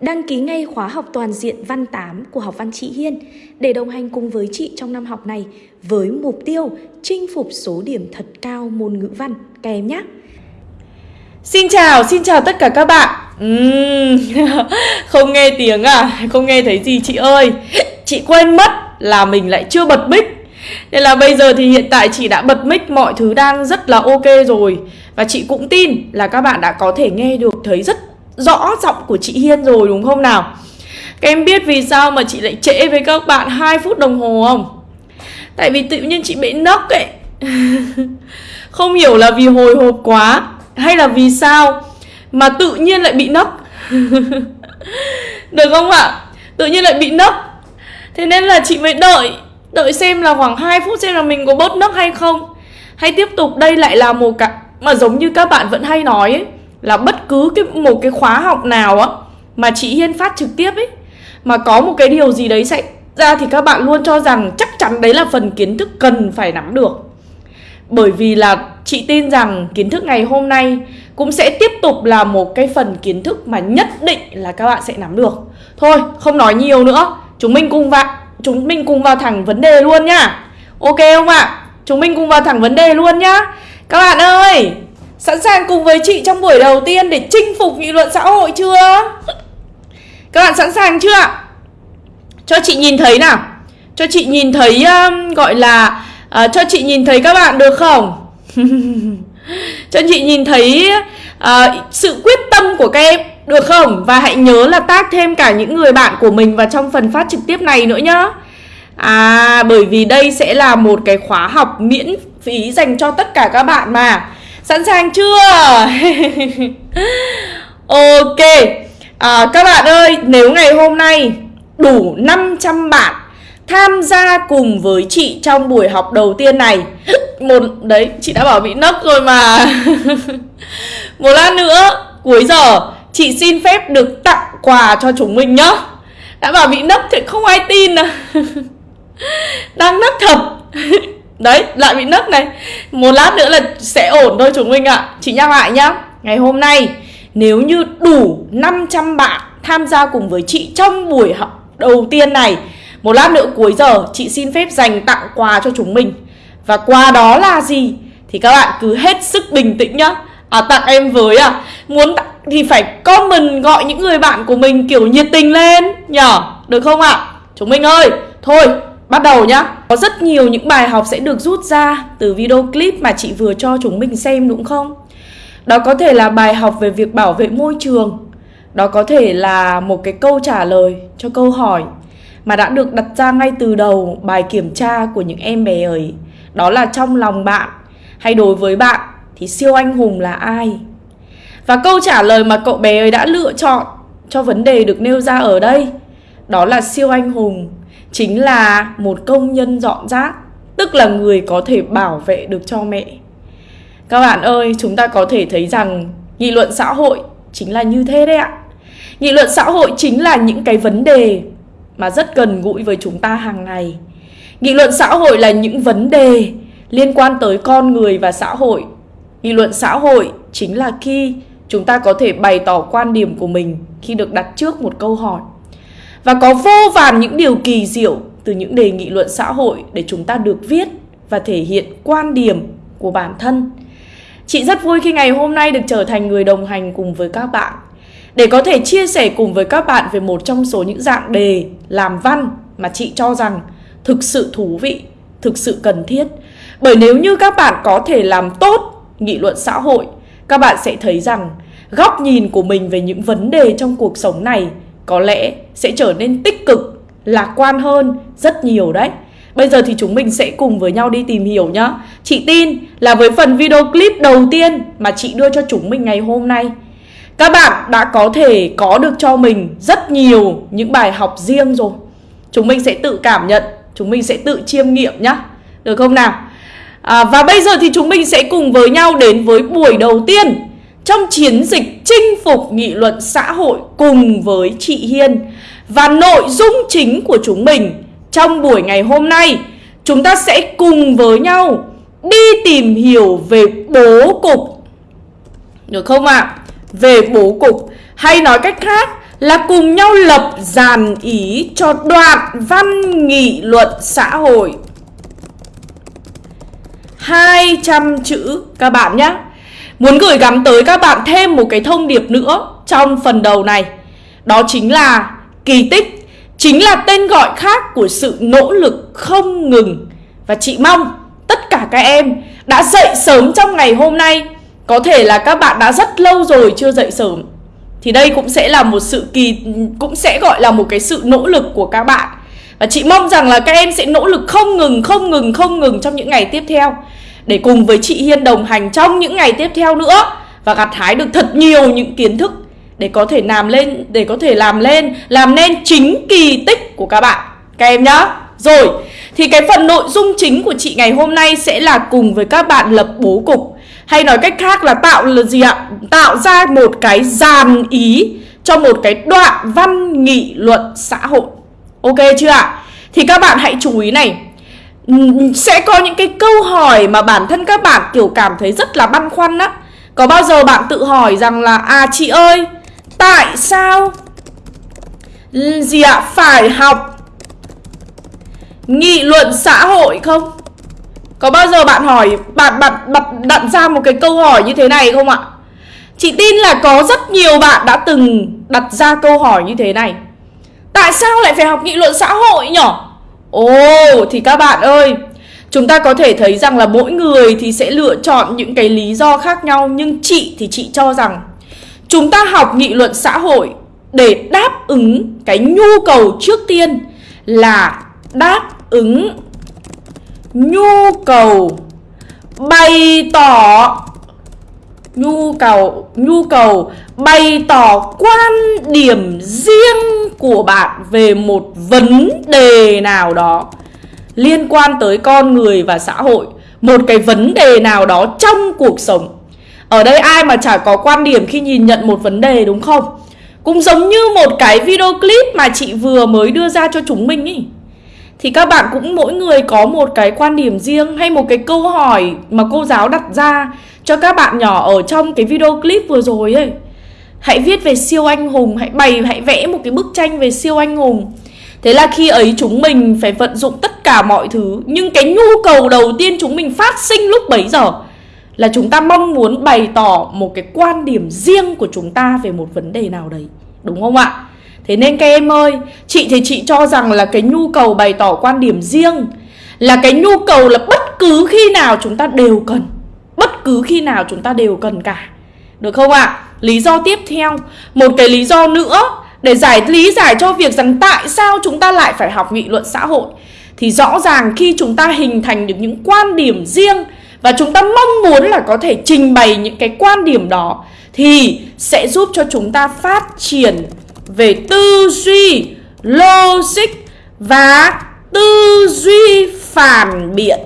Đăng ký ngay khóa học toàn diện văn 8 của học văn chị Hiên để đồng hành cùng với chị trong năm học này với mục tiêu chinh phục số điểm thật cao môn ngữ văn. Các em nhé. Xin chào, xin chào tất cả các bạn. Uhm, Không nghe tiếng à, không nghe thấy gì chị ơi? Chị quên mất là mình lại chưa bật mic. Nên là bây giờ thì hiện tại chị đã bật mic mọi thứ đang rất là ok rồi. Và chị cũng tin là các bạn đã có thể nghe được thấy rất rõ giọng của chị Hiên rồi, đúng không nào? Các em biết vì sao mà chị lại trễ với các bạn 2 phút đồng hồ không? Tại vì tự nhiên chị bị nấc ấy. Không hiểu là vì hồi hộp quá, Hay là vì sao Mà tự nhiên lại bị nấc? Được không ạ? Tự nhiên lại bị nấc. Thế nên là chị mới đợi Đợi xem là khoảng 2 phút xem là mình có bớt nấc hay không. Hay tiếp tục, đây lại là một cả Mà giống như các bạn vẫn hay nói ấy là bất cứ cái một cái khóa học nào á mà chị Hiên phát trực tiếp ấy mà có một cái điều gì đấy xảy ra thì các bạn luôn cho rằng chắc chắn đấy là phần kiến thức cần phải nắm được. Bởi vì là chị tin rằng kiến thức ngày hôm nay cũng sẽ tiếp tục là một cái phần kiến thức mà nhất định là các bạn sẽ nắm được. Thôi, không nói nhiều nữa. Chúng mình cùng vào chúng mình cùng vào thẳng vấn đề luôn nhá. Ok không ạ? Chúng mình cùng vào thẳng vấn đề luôn nhá. Các bạn ơi, Sẵn sàng cùng với chị trong buổi đầu tiên để chinh phục nghị luận xã hội chưa? Các bạn sẵn sàng chưa Cho chị nhìn thấy nào. Cho chị nhìn thấy um, gọi là uh, Cho chị nhìn thấy các bạn được không? Cho chị nhìn thấy uh, sự quyết tâm của các em Được không? Và hãy nhớ là tag thêm cả những người bạn của mình vào trong phần phát trực tiếp này nữa nhá. À bởi vì đây sẽ là một cái khóa học miễn phí dành cho tất cả các bạn mà. Sẵn sàng chưa? ok. À, Các bạn ơi, nếu ngày hôm nay đủ 500 bạn tham gia cùng với chị trong buổi học đầu tiên này một đấy chị đã bảo bị nấc rồi mà. Một lát nữa cuối giờ chị xin phép được tặng quà cho chúng mình nhá. Đã bảo bị nấc thì không ai tin à. Đang nấc thật. Đấy, lại bị nứt này. Một lát nữa là sẽ ổn thôi chúng mình ạ. Chị nhắc lại nhá. Ngày hôm nay nếu như đủ 500 bạn tham gia cùng với chị trong buổi học đầu tiên này Một lát nữa cuối giờ chị xin phép dành tặng quà cho chúng mình. Và quà đó là gì? Thì các bạn cứ hết sức bình tĩnh nhá. À tặng em với à. Muốn tặng thì phải comment gọi những người bạn của mình kiểu nhiệt tình lên Nhở. Được không ạ? Chúng mình ơi Thôi. Bắt đầu nhá Có rất nhiều những bài học sẽ được rút ra từ video clip mà chị vừa cho chúng mình xem đúng không? Đó có thể là bài học về việc bảo vệ môi trường Đó có thể là một cái câu trả lời cho câu hỏi Mà đã được đặt ra ngay từ đầu bài kiểm tra của những em bé ấy Đó là trong lòng bạn hay đối với bạn thì siêu anh hùng là ai? Và câu trả lời mà cậu bé ấy đã lựa chọn cho vấn đề được nêu ra ở đây, Đó là siêu anh hùng chính là một công nhân dọn rác, tức là người có thể bảo vệ được cho mẹ. Các bạn ơi, chúng ta có thể thấy rằng nghị luận xã hội chính là như thế đấy ạ. Nghị luận xã hội chính là những cái vấn đề mà rất gần gũi với chúng ta hàng ngày. Nghị luận xã hội là những vấn đề liên quan tới con người và xã hội. Nghị luận xã hội chính là khi chúng ta có thể bày tỏ quan điểm của mình khi được đặt trước một câu hỏi và có vô vàn những điều kỳ diệu từ những đề nghị luận xã hội để chúng ta được viết và thể hiện quan điểm của bản thân. Chị rất vui khi ngày hôm nay được trở thành người đồng hành cùng với các bạn để có thể chia sẻ cùng với các bạn về một trong số những dạng đề làm văn mà chị cho rằng thực sự thú vị, thực sự cần thiết. Bởi nếu như các bạn có thể làm tốt nghị luận xã hội, các bạn sẽ thấy rằng góc nhìn của mình về những vấn đề trong cuộc sống này có lẽ sẽ trở nên tích cực, lạc quan hơn rất nhiều đấy. Bây giờ thì chúng mình sẽ cùng với nhau đi tìm hiểu nhá. Chị tin là với phần video clip đầu tiên mà chị đưa cho chúng mình ngày hôm nay, các bạn đã có thể có được cho mình rất nhiều những bài học riêng rồi. Chúng mình sẽ tự cảm nhận, chúng mình sẽ tự chiêm nghiệm nhá. Được không nào? À, và bây giờ thì chúng mình sẽ cùng với nhau đến với buổi đầu tiên trong chiến dịch chinh phục nghị luận xã hội cùng với chị Hiên. Và nội dung chính của chúng mình trong buổi ngày hôm nay, chúng ta sẽ cùng với nhau đi tìm hiểu về bố cục. Được không ạ? À? Về bố cục hay nói cách khác là cùng nhau lập dàn ý cho đoạn văn nghị luận xã hội 200 chữ các bạn nhé Muốn gửi gắm tới các bạn thêm một cái thông điệp nữa trong phần đầu này. Đó chính là kỳ tích Chính là tên gọi khác của sự nỗ lực không ngừng. Và chị mong tất cả các em đã dậy sớm trong ngày hôm nay. Có thể là các bạn đã rất lâu rồi chưa dậy sớm. Thì đây cũng sẽ là một sự kỳ Cũng sẽ gọi là một cái sự nỗ lực của các bạn. Và chị mong rằng là các em sẽ nỗ lực không ngừng, không ngừng, không ngừng trong những ngày tiếp theo để cùng với chị Hiên đồng hành trong những ngày tiếp theo nữa và gặt hái được thật nhiều những kiến thức để có thể làm lên, để có thể làm lên, làm nên chính kỳ tích của các bạn. Các em nhá. Rồi, thì cái phần nội dung chính của chị ngày hôm nay sẽ là cùng với các bạn lập bố cục. Hay nói cách khác là tạo là gì ạ? Tạo ra một cái dàn ý cho một cái đoạn văn nghị luận xã hội. Ok chưa ạ? Thì các bạn hãy chú ý này sẽ có những cái câu hỏi mà bản thân các bạn, kiểu, cảm thấy rất là băn khoăn á. Có bao giờ bạn tự hỏi rằng là À chị ơi, Tại sao Gì ạ? Phải học Nghị luận xã hội không? Có bao giờ bạn hỏi, Bạn bạn bạn đặt ra một cái câu hỏi như thế này không ạ? Chị tin là có rất nhiều bạn đã từng đặt ra câu hỏi như thế này. Tại sao lại phải học nghị luận xã hội nhỉ Ồ, thì các bạn ơi, Chúng ta có thể thấy rằng là mỗi người thì sẽ lựa chọn những cái lý do khác nhau, Nhưng chị thì chị cho rằng Chúng ta học nghị luận xã hội để đáp ứng cái nhu cầu trước tiên là đáp ứng nhu cầu bày tỏ nhu cầu nhu cầu bày tỏ quan điểm riêng của bạn về một vấn đề nào đó liên quan tới con người và xã hội, một cái vấn đề nào đó trong cuộc sống. Ở đây ai mà chả có quan điểm khi nhìn nhận một vấn đề, đúng không? Cũng giống như một cái video clip mà chị vừa mới đưa ra cho chúng mình ý thì các bạn cũng mỗi người có một cái quan điểm riêng hay một cái câu hỏi mà cô giáo đặt ra cho các bạn nhỏ ở trong cái video clip vừa rồi ấy. Hãy viết về siêu anh hùng, hãy bày, hãy vẽ một cái bức tranh về siêu anh hùng. Thế là khi ấy chúng mình phải vận dụng tất cả mọi thứ Nhưng cái nhu cầu đầu tiên chúng mình phát sinh lúc bấy giờ Là chúng ta mong muốn bày tỏ một cái quan điểm riêng của chúng ta về một vấn đề nào đấy. Đúng không ạ? Thế nên các em ơi, chị thì chị cho rằng là cái nhu cầu bày tỏ quan điểm riêng Là cái nhu cầu là bất cứ khi nào chúng ta đều cần Bất cứ khi nào chúng ta đều cần cả Được không ạ? À? Lý do tiếp theo Một cái lý do nữa Để giải lý giải cho việc rằng tại sao chúng ta lại phải học nghị luận xã hội Thì rõ ràng khi chúng ta hình thành được những quan điểm riêng Và chúng ta mong muốn là có thể trình bày những cái quan điểm đó Thì sẽ giúp cho chúng ta phát triển về tư duy, logic và tư duy phản biện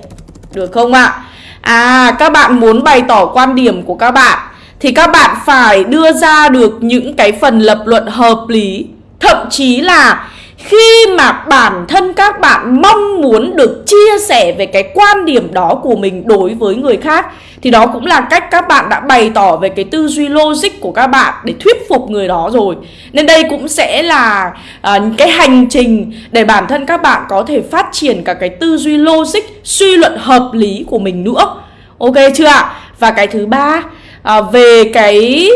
Được không ạ? À các bạn muốn bày tỏ quan điểm của các bạn Thì các bạn phải đưa ra được những cái phần lập luận hợp lý Thậm chí là khi mà bản thân các bạn mong muốn được chia sẻ về cái quan điểm đó của mình đối với người khác thì đó cũng là cách các bạn đã bày tỏ về cái tư duy logic của các bạn để thuyết phục người đó rồi. Nên đây cũng sẽ là à, cái hành trình để bản thân các bạn có thể phát triển cả cái tư duy logic suy luận hợp lý của mình nữa. Ok chưa ạ? Và cái thứ ba à, về cái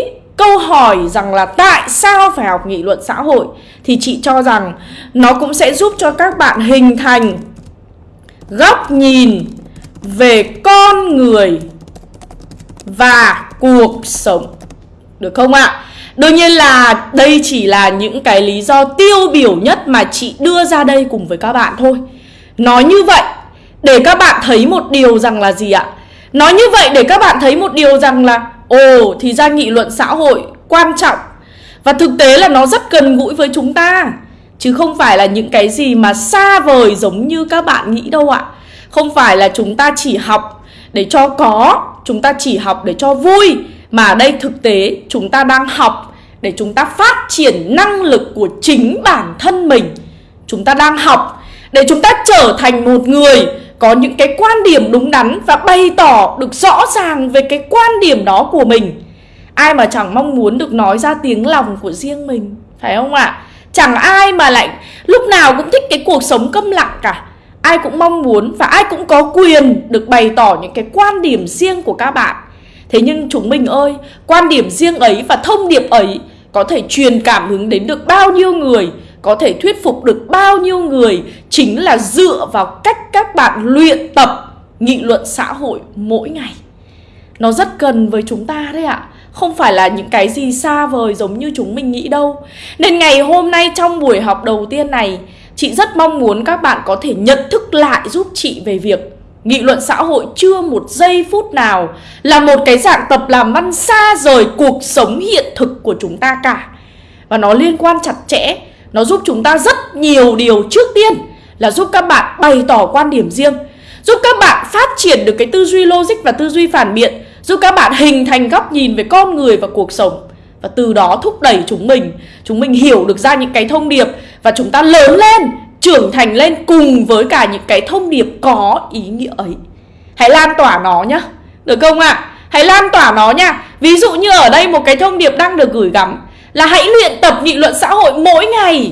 câu hỏi rằng là tại sao phải học nghị luận xã hội thì chị cho rằng nó cũng sẽ giúp cho các bạn hình thành góc nhìn về con người và cuộc sống. Được không ạ? Đương nhiên là đây chỉ là những cái lý do tiêu biểu nhất mà chị đưa ra đây cùng với các bạn thôi. Nói như vậy để các bạn thấy một điều rằng là gì ạ? Nói như vậy để các bạn thấy một điều rằng là Ồ, thì ra nghị luận xã hội quan trọng. Và thực tế là nó rất gần gũi với chúng ta. Chứ không phải là những cái gì mà xa vời giống như các bạn nghĩ đâu ạ. Không phải là chúng ta chỉ học để cho có, Chúng ta chỉ học để cho vui. Mà ở đây thực tế, chúng ta đang học để chúng ta phát triển năng lực của chính bản thân mình. Chúng ta đang học để chúng ta trở thành một người có những cái quan điểm đúng đắn và bày tỏ được rõ ràng về cái quan điểm đó của mình. Ai mà chẳng mong muốn được nói ra tiếng lòng của riêng mình Phải không ạ? Chẳng ai mà lại lúc nào cũng thích cái cuộc sống câm lặng cả. Ai cũng mong muốn và ai cũng có quyền được bày tỏ những cái quan điểm riêng của các bạn. Thế nhưng chúng mình ơi, quan điểm riêng ấy và thông điệp ấy có thể truyền cảm hứng đến được bao nhiêu người có thể thuyết phục được bao nhiêu người chính là dựa vào cách các bạn luyện tập nghị luận xã hội mỗi ngày. Nó rất cần với chúng ta đấy ạ. Không phải là những cái gì xa vời giống như chúng mình nghĩ đâu. Nên ngày hôm nay trong buổi học đầu tiên này, chị rất mong muốn các bạn có thể nhận thức lại giúp chị về việc nghị luận xã hội chưa một giây phút nào là một cái dạng tập làm văn xa rời cuộc sống hiện thực của chúng ta cả. Và nó liên quan chặt chẽ nó giúp chúng ta rất nhiều điều trước tiên là giúp các bạn bày tỏ quan điểm riêng Giúp các bạn phát triển được cái tư duy logic và tư duy phản biện Giúp các bạn hình thành góc nhìn về con người và cuộc sống Và từ đó thúc đẩy chúng mình Chúng mình hiểu được ra những cái thông điệp Và chúng ta lớn lên, trưởng thành lên cùng với cả những cái thông điệp có ý nghĩa ấy Hãy lan tỏa nó nhá Được không ạ? À? Hãy lan tỏa nó nha Ví dụ như ở đây một cái thông điệp đang được gửi gắm là hãy luyện tập nghị luận xã hội mỗi ngày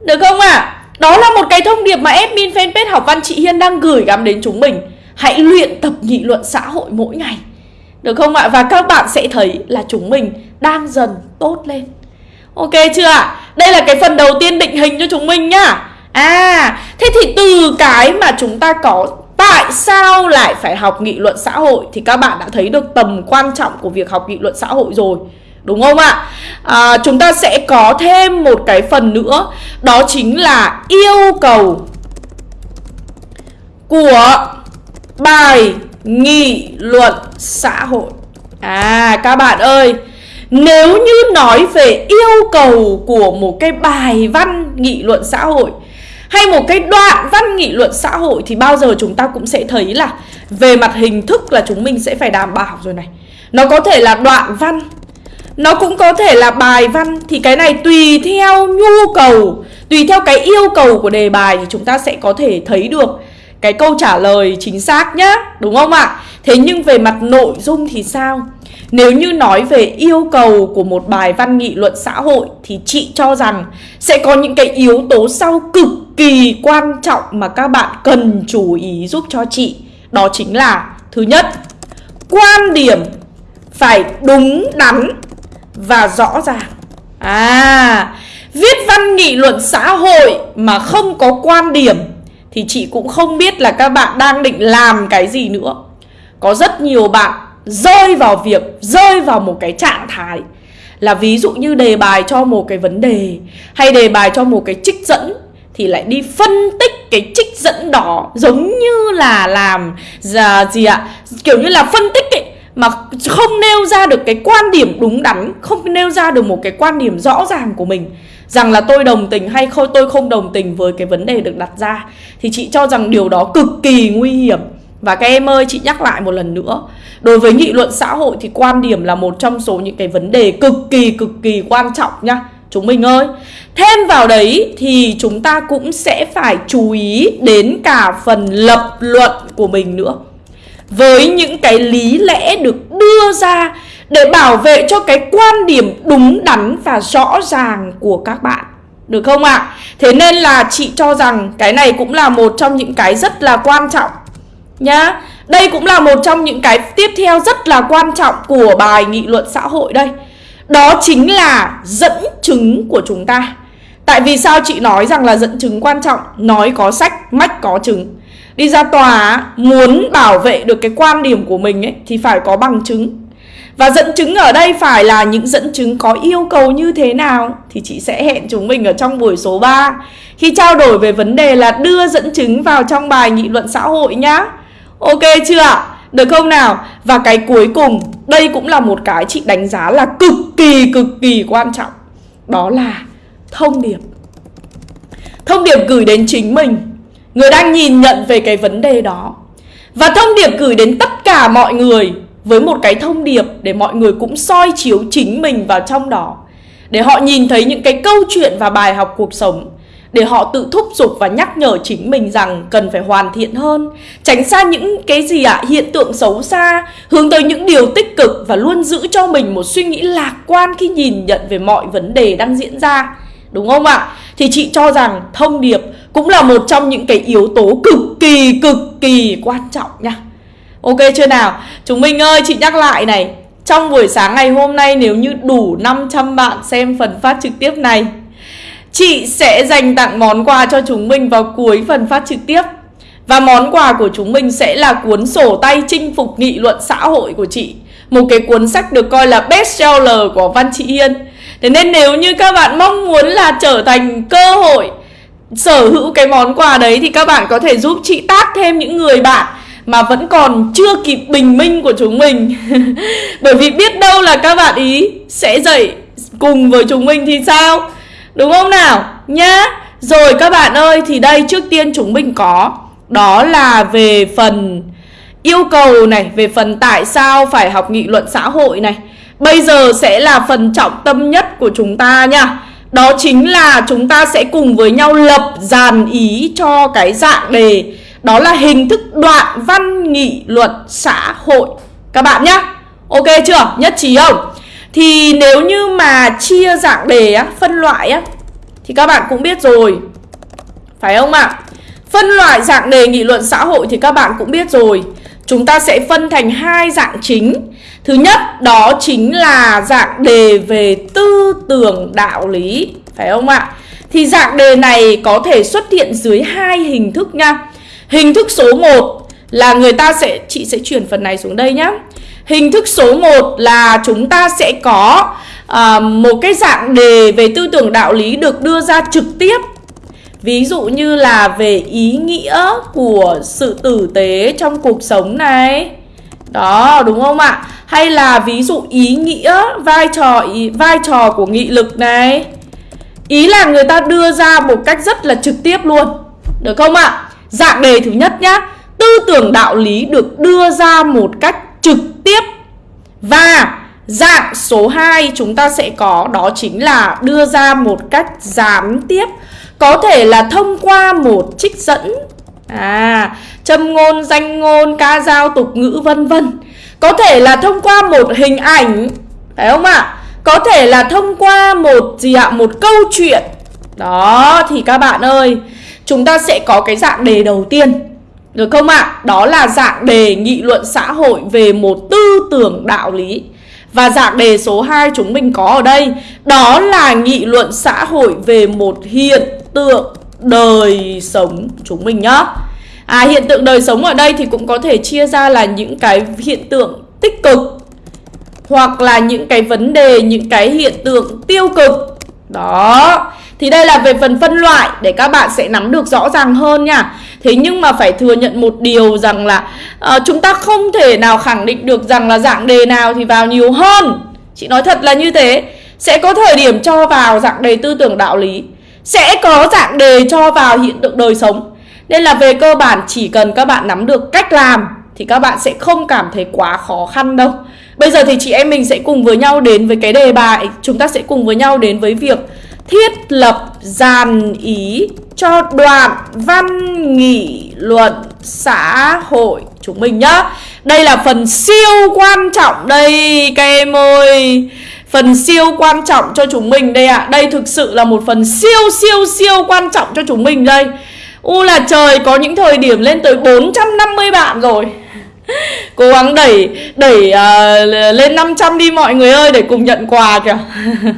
Được không ạ? À? Đó là một cái thông điệp mà admin fanpage học văn chị Hiên đang gửi gắm đến chúng mình Hãy luyện tập nghị luận xã hội mỗi ngày Được không ạ? Và các bạn sẽ thấy là chúng mình đang dần tốt lên Ok chưa ạ? Đây là cái phần đầu tiên định hình cho chúng mình nhá À, thế thì từ cái mà chúng ta có Tại sao lại phải học nghị luận xã hội Thì các bạn đã thấy được tầm quan trọng của việc học nghị luận xã hội rồi Đúng không ạ? À, chúng ta sẽ có thêm một cái phần nữa Đó chính là yêu cầu của bài nghị luận xã hội À các bạn ơi Nếu như nói về yêu cầu của một cái bài văn nghị luận xã hội Hay một cái đoạn văn nghị luận xã hội Thì bao giờ chúng ta cũng sẽ thấy là Về mặt hình thức là chúng mình sẽ phải đảm bảo rồi này Nó có thể là đoạn văn nó cũng có thể là bài văn Thì cái này tùy theo nhu cầu, Tùy theo cái yêu cầu của đề bài Thì chúng ta sẽ có thể thấy được Cái câu trả lời chính xác nhá, Đúng không ạ? Thế nhưng về mặt nội dung thì sao? Nếu như nói về yêu cầu của một bài văn nghị luận xã hội Thì chị cho rằng sẽ có những cái yếu tố sau cực kỳ quan trọng Mà các bạn cần chú ý giúp cho chị Đó chính là, Thứ nhất, Quan điểm phải đúng đắn và rõ ràng. À Viết văn nghị luận xã hội mà không có quan điểm Thì chị cũng không biết là các bạn đang định làm cái gì nữa. Có rất nhiều bạn rơi vào việc, Rơi vào một cái trạng thái Là ví dụ như đề bài cho một cái vấn đề Hay đề bài cho một cái trích dẫn thì lại đi phân tích cái trích dẫn đó giống như là làm dạ, gì ạ? Kiểu như là phân tích ấy mà không nêu ra được cái quan điểm đúng đắn, không nêu ra được một cái quan điểm rõ ràng của mình. Rằng là tôi đồng tình hay không, tôi không đồng tình với cái vấn đề được đặt ra. Thì chị cho rằng điều đó cực kỳ nguy hiểm. Và các em ơi, chị nhắc lại một lần nữa. Đối với nghị luận xã hội thì quan điểm là một trong số những cái vấn đề cực kỳ cực kỳ quan trọng nhá Chúng mình ơi, Thêm vào đấy thì chúng ta cũng sẽ phải chú ý đến cả phần lập luận của mình nữa với những cái lý lẽ được đưa ra để bảo vệ cho cái quan điểm đúng đắn và rõ ràng của các bạn. Được không ạ? À? Thế nên là chị cho rằng cái này cũng là một trong những cái rất là quan trọng nhá. Đây cũng là một trong những cái tiếp theo rất là quan trọng của bài nghị luận xã hội đây. Đó chính là dẫn chứng của chúng ta. Tại vì sao chị nói rằng là dẫn chứng quan trọng? Nói có sách, mách có chứng. Đi ra tòa, muốn bảo vệ được cái quan điểm của mình ấy, thì phải có bằng chứng. Và dẫn chứng ở đây phải là những dẫn chứng có yêu cầu như thế nào, Thì chị sẽ hẹn chúng mình ở trong buổi số 3 Khi trao đổi về vấn đề là đưa dẫn chứng vào trong bài nghị luận xã hội nhá Ok chưa ạ? Được không nào? Và cái cuối cùng, Đây cũng là một cái chị đánh giá là cực kỳ cực kỳ quan trọng Đó là thông điệp Thông điệp gửi đến chính mình Người đang nhìn nhận về cái vấn đề đó. Và thông điệp gửi đến tất cả mọi người Với một cái thông điệp để mọi người cũng soi chiếu chính mình vào trong đó. Để họ nhìn thấy những cái câu chuyện và bài học cuộc sống. Để họ tự thúc giục và nhắc nhở chính mình rằng cần phải hoàn thiện hơn. Tránh xa những cái gì ạ à, hiện tượng xấu xa. Hướng tới những điều tích cực và luôn giữ cho mình một suy nghĩ lạc quan khi nhìn nhận về mọi vấn đề đang diễn ra. Đúng không ạ? Thì chị cho rằng thông điệp cũng là một trong những cái yếu tố cực kỳ cực kỳ quan trọng nha. Ok chưa nào? Chúng mình ơi, chị nhắc lại này. Trong buổi sáng ngày hôm nay, nếu như đủ 500 bạn xem phần phát trực tiếp này, Chị sẽ dành tặng món quà cho chúng mình vào cuối phần phát trực tiếp. Và món quà của chúng mình sẽ là cuốn sổ tay chinh phục nghị luận xã hội của chị. Một cái cuốn sách được coi là bestseller của Văn Chị yên. Thế nên nếu như các bạn mong muốn là trở thành cơ hội sở hữu cái món quà đấy Thì các bạn có thể giúp chị tác thêm những người bạn mà vẫn còn chưa kịp bình minh của chúng mình. Bởi vì biết đâu là các bạn ý sẽ dậy cùng với chúng mình thì sao? Đúng không nào? Nhá. Rồi các bạn ơi, thì đây trước tiên chúng mình có. Đó là về phần yêu cầu này, Về phần tại sao phải học nghị luận xã hội này. Bây giờ sẽ là phần trọng tâm nhất của chúng ta nha. Đó chính là chúng ta sẽ cùng với nhau lập dàn ý cho cái dạng đề Đó là hình thức đoạn văn nghị luận xã hội Các bạn nhá Ok chưa? Nhất trí không? Thì nếu như mà chia dạng đề á, phân loại á Thì các bạn cũng biết rồi Phải không ạ? Phân loại dạng đề nghị luận xã hội thì các bạn cũng biết rồi Chúng ta sẽ phân thành hai dạng chính. Thứ nhất đó chính là dạng đề về tư tưởng đạo lý Phải không ạ? Thì dạng đề này có thể xuất hiện dưới hai hình thức nha. Hình thức số 1 là người ta sẽ Chị sẽ chuyển phần này xuống đây nhé Hình thức số 1 là chúng ta sẽ có à, một cái dạng đề về tư tưởng đạo lý được đưa ra trực tiếp Ví dụ như là về ý nghĩa của sự tử tế trong cuộc sống này Đó đúng không ạ? Hay là ví dụ ý nghĩa vai trò ý, vai trò của nghị lực này Ý là người ta đưa ra một cách rất là trực tiếp luôn Được không ạ? Dạng đề thứ nhất nhá Tư tưởng đạo lý được đưa ra một cách trực tiếp Và dạng số 2 chúng ta sẽ có đó chính là đưa ra một cách gián tiếp có thể là thông qua một trích dẫn À, châm ngôn, danh ngôn, ca dao, tục ngữ vân vân Có thể là thông qua một hình ảnh Phải không ạ? Có thể là thông qua một gì ạ? Một câu chuyện Đó, thì các bạn ơi Chúng ta sẽ có cái dạng đề đầu tiên được không ạ? À? Đó là dạng đề nghị luận xã hội về một tư tưởng đạo lý Và dạng đề số 2 chúng mình có ở đây Đó là nghị luận xã hội về một hiện tượng đời sống chúng mình nhá À hiện tượng đời sống ở đây thì cũng có thể chia ra là những cái hiện tượng tích cực Hoặc là những cái vấn đề, những cái hiện tượng tiêu cực Đó Thì đây là về phần phân loại để các bạn sẽ nắm được rõ ràng hơn nha Thế nhưng mà phải thừa nhận một điều rằng là uh, chúng ta không thể nào khẳng định được rằng là dạng đề nào thì vào nhiều hơn. Chị nói thật là như thế. Sẽ có thời điểm cho vào dạng đề tư tưởng đạo lý. Sẽ có dạng đề cho vào hiện tượng đời sống. Nên là về cơ bản, chỉ cần các bạn nắm được cách làm, thì các bạn sẽ không cảm thấy quá khó khăn đâu. Bây giờ thì chị em mình sẽ cùng với nhau đến với cái đề bài Chúng ta sẽ cùng với nhau đến với việc thiết lập dàn ý cho đoạn văn nghị luận xã hội chúng mình nhá Đây là phần siêu quan trọng đây các em ơi Phần siêu quan trọng cho chúng mình đây ạ. À. Đây thực sự là một phần siêu siêu siêu quan trọng cho chúng mình đây. U là trời có những thời điểm lên tới 450 bạn rồi. Cố gắng đẩy đẩy uh, lên 500 đi mọi người ơi để cùng nhận quà kìa.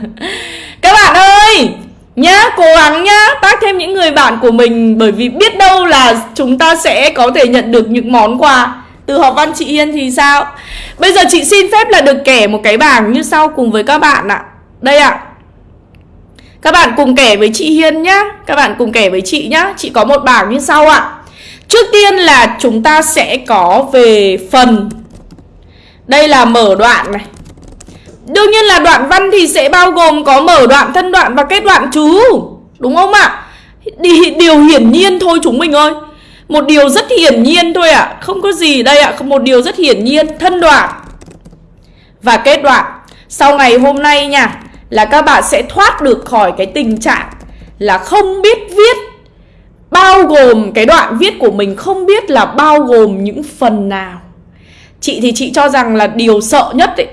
Các bạn ơi Nhá, cố gắng nhá. Tác thêm những người bạn của mình Bởi vì biết đâu là chúng ta sẽ có thể nhận được những món quà. Từ học văn chị Yên thì sao? Bây giờ chị xin phép là được kể một cái bảng như sau cùng với các bạn ạ. Đây ạ. Các bạn cùng kể với chị Hiên nhá. Các bạn cùng kể với chị nhá. Chị có một bảng như sau ạ. Trước tiên là chúng ta sẽ có về phần. Đây là mở đoạn này. Đương nhiên là đoạn văn thì sẽ bao gồm có mở đoạn, thân đoạn và kết đoạn chú Đúng không ạ? Điều hiển nhiên thôi chúng mình ơi. Một điều rất hiển nhiên thôi ạ à. Không có gì đây ạ à. Một điều rất hiển nhiên Thân đoạn Và kết đoạn Sau ngày hôm nay nha, Là các bạn sẽ thoát được khỏi cái tình trạng là không biết viết, bao gồm cái đoạn viết của mình không biết là bao gồm những phần nào chị thì chị cho rằng là điều sợ nhất ấy,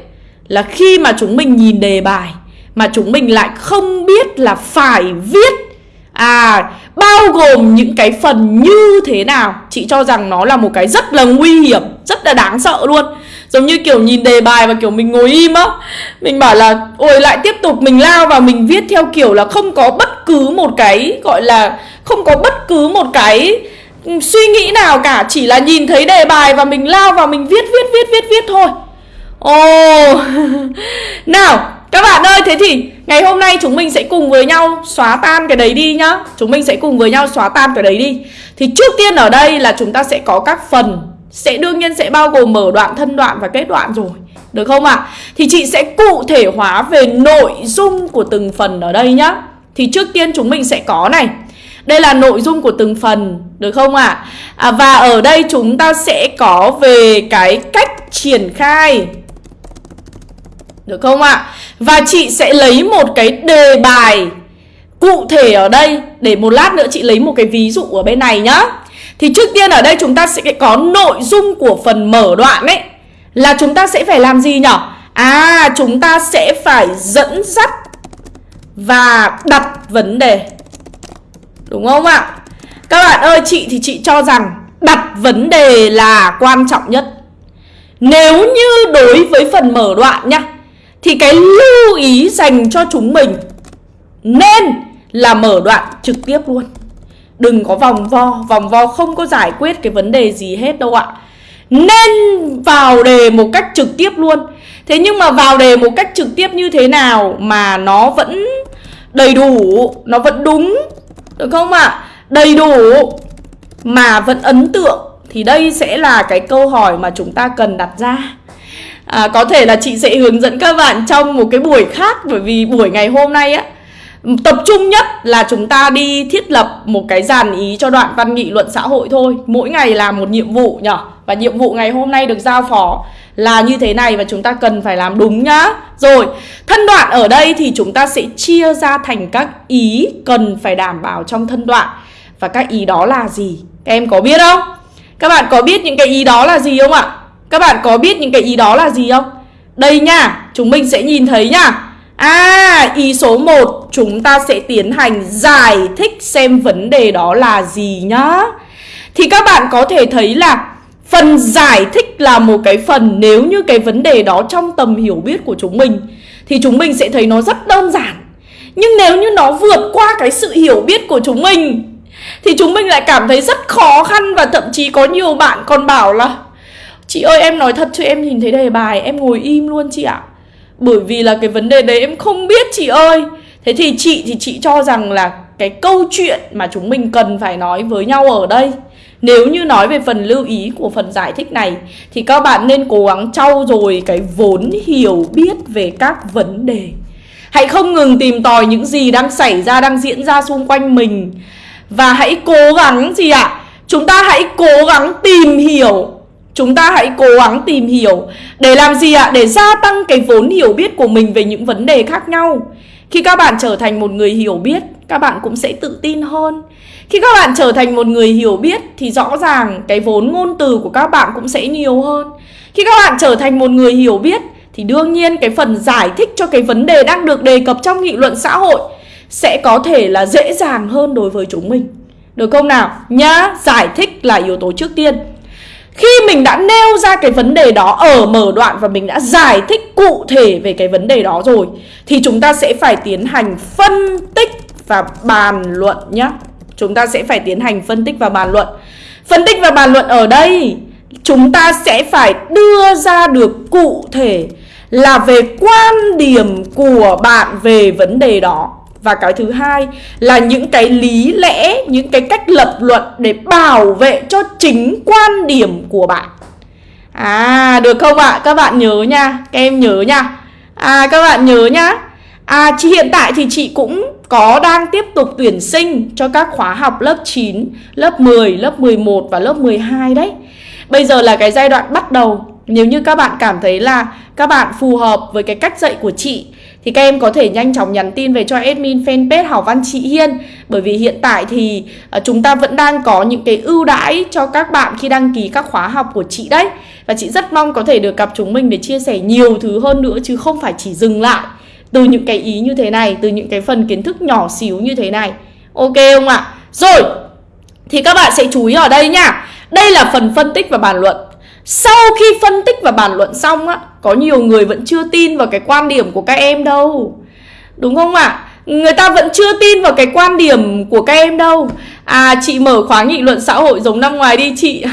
là khi mà chúng mình nhìn đề bài, mà chúng mình lại không biết là phải viết à bao gồm những cái phần như thế nào? Chị cho rằng nó là một cái rất là nguy hiểm, rất là đáng sợ luôn. Giống như kiểu nhìn đề bài và kiểu mình ngồi im á. Mình bảo là, ôi, lại tiếp tục mình lao và mình viết theo kiểu là không có bất cứ một cái, gọi là, không có bất cứ một cái ừ, suy nghĩ nào cả. Chỉ là nhìn thấy đề bài và mình lao vào mình viết viết viết viết viết thôi. Ồ. Nào, các bạn ơi, thế thì ngày hôm nay chúng mình sẽ cùng với nhau xóa tan cái đấy đi nhá chúng mình sẽ cùng với nhau xóa tan cái đấy đi thì trước tiên ở đây là chúng ta sẽ có các phần sẽ đương nhiên sẽ bao gồm mở đoạn thân đoạn và kết đoạn rồi được không ạ à? thì chị sẽ cụ thể hóa về nội dung của từng phần ở đây nhá thì trước tiên chúng mình sẽ có này đây là nội dung của từng phần, được không ạ? À? À, và ở đây chúng ta sẽ có về cái cách triển khai được không ạ? À? Và chị sẽ lấy một cái đề bài cụ thể ở đây Để một lát nữa chị lấy một cái ví dụ ở bên này nhá Thì trước tiên ở đây chúng ta sẽ có nội dung của phần mở đoạn ấy Là chúng ta sẽ phải làm gì nhở À chúng ta sẽ phải dẫn dắt và đặt vấn đề Đúng không ạ? Các bạn ơi, chị thì chị cho rằng đặt vấn đề là quan trọng nhất. Nếu như đối với phần mở đoạn nhá, thì cái lưu ý dành cho chúng mình nên là mở đoạn trực tiếp luôn. Đừng có vòng vo, vòng vo không có giải quyết cái vấn đề gì hết đâu ạ. Nên vào đề một cách trực tiếp luôn. Thế nhưng mà vào đề một cách trực tiếp như thế nào mà nó vẫn đầy đủ, nó vẫn đúng được không ạ? À? Đầy đủ mà vẫn ấn tượng thì đây sẽ là cái câu hỏi mà chúng ta cần đặt ra à, Có thể là chị sẽ hướng dẫn các bạn trong một cái buổi khác Bởi vì buổi ngày hôm nay á Tập trung nhất là chúng ta đi thiết lập một cái dàn ý cho đoạn văn nghị luận xã hội thôi Mỗi ngày là một nhiệm vụ nhở Và nhiệm vụ ngày hôm nay được giao phó là như thế này và chúng ta cần phải làm đúng nhá Rồi, thân đoạn ở đây thì chúng ta sẽ chia ra thành các ý cần phải đảm bảo trong thân đoạn Và các ý đó là gì? Các em có biết không? Các bạn có biết những cái ý đó là gì không ạ? Các bạn có biết những cái ý đó là gì không? Đây nha, chúng mình sẽ nhìn thấy nha. À, ý số 1 chúng ta sẽ tiến hành giải thích xem vấn đề đó là gì nhá. Thì các bạn có thể thấy là Phần giải thích là một cái phần nếu như cái vấn đề đó trong tầm hiểu biết của chúng mình Thì chúng mình sẽ thấy nó rất đơn giản. Nhưng nếu như nó vượt qua cái sự hiểu biết của chúng mình Thì chúng mình lại cảm thấy rất khó khăn Và thậm chí có nhiều bạn còn bảo là Chị ơi em nói thật cho em nhìn thấy đề bài Em ngồi im luôn chị ạ Bởi vì là cái vấn đề đấy em không biết chị ơi Thế thì chị thì chị cho rằng là cái câu chuyện mà chúng mình cần phải nói với nhau ở đây nếu như nói về phần lưu ý của phần giải thích này Thì các bạn nên cố gắng trau dồi cái vốn hiểu biết về các vấn đề Hãy không ngừng tìm tòi những gì đang xảy ra, đang diễn ra xung quanh mình Và hãy cố gắng gì ạ? À? Chúng ta hãy cố gắng tìm hiểu Chúng ta hãy cố gắng tìm hiểu Để làm gì ạ? À? Để gia tăng cái vốn hiểu biết của mình về những vấn đề khác nhau Khi các bạn trở thành một người hiểu biết Các bạn cũng sẽ tự tin hơn khi các bạn trở thành một người hiểu biết thì rõ ràng cái vốn ngôn từ của các bạn cũng sẽ nhiều hơn. Khi các bạn trở thành một người hiểu biết thì đương nhiên cái phần giải thích cho cái vấn đề đang được đề cập trong nghị luận xã hội sẽ có thể là dễ dàng hơn đối với chúng mình. Được không nào? Nhá, giải thích là yếu tố trước tiên. Khi mình đã nêu ra cái vấn đề đó ở mở đoạn và mình đã giải thích cụ thể về cái vấn đề đó rồi, thì chúng ta sẽ phải tiến hành phân tích và bàn luận nhé. Chúng ta sẽ phải tiến hành phân tích và bàn luận Phân tích và bàn luận ở đây, Chúng ta sẽ phải đưa ra được cụ thể Là về quan điểm của bạn về vấn đề đó và cái thứ hai là những cái lý lẽ Những cái cách lập luận để bảo vệ cho chính quan điểm của bạn À được không ạ? À? Các bạn nhớ nha Các em nhớ nha À các bạn nhớ nhá À chị hiện tại thì chị cũng có đang tiếp tục tuyển sinh cho các khóa học lớp 9, lớp 10, lớp 11 và lớp 12 đấy. Bây giờ là cái giai đoạn bắt đầu. Nếu như các bạn cảm thấy là các bạn phù hợp với cái cách dạy của chị thì các em có thể nhanh chóng nhắn tin về cho admin fanpage Hảo Văn Chị Hiên. Bởi vì hiện tại thì ờ, chúng ta vẫn đang có những cái ưu đãi cho các bạn khi đăng ký các khóa học của chị đấy. Và chị rất mong có thể được gặp chúng mình để chia sẻ nhiều thứ hơn nữa chứ không phải chỉ dừng lại từ những cái ý như thế này, từ những cái phần kiến thức nhỏ xíu như thế này. Ok không ạ? Rồi, thì các bạn sẽ chú ý ở đây nha. Đây là phần phân tích và bàn luận. Sau khi phân tích và bàn luận xong á có nhiều người vẫn chưa tin vào cái quan điểm của các em đâu. Đúng không ạ? Người ta vẫn chưa tin vào cái quan điểm của các em đâu. À chị mở khóa nghị luận xã hội giống năm ngoài đi, chị.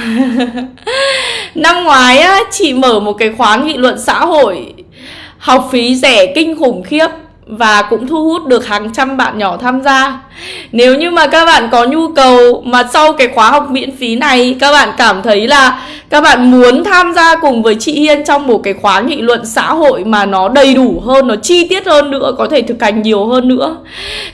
Năm ngoái á, chị mở một cái khóa nghị luận xã hội. Học phí rẻ, kinh khủng khiếp và cũng thu hút được hàng trăm bạn nhỏ tham gia. Nếu như mà các bạn có nhu cầu mà sau cái khóa học miễn phí này các bạn cảm thấy là các bạn muốn tham gia cùng với chị Hiên trong một cái khóa nghị luận xã hội mà nó đầy đủ hơn, nó chi tiết hơn nữa, có thể thực hành nhiều hơn nữa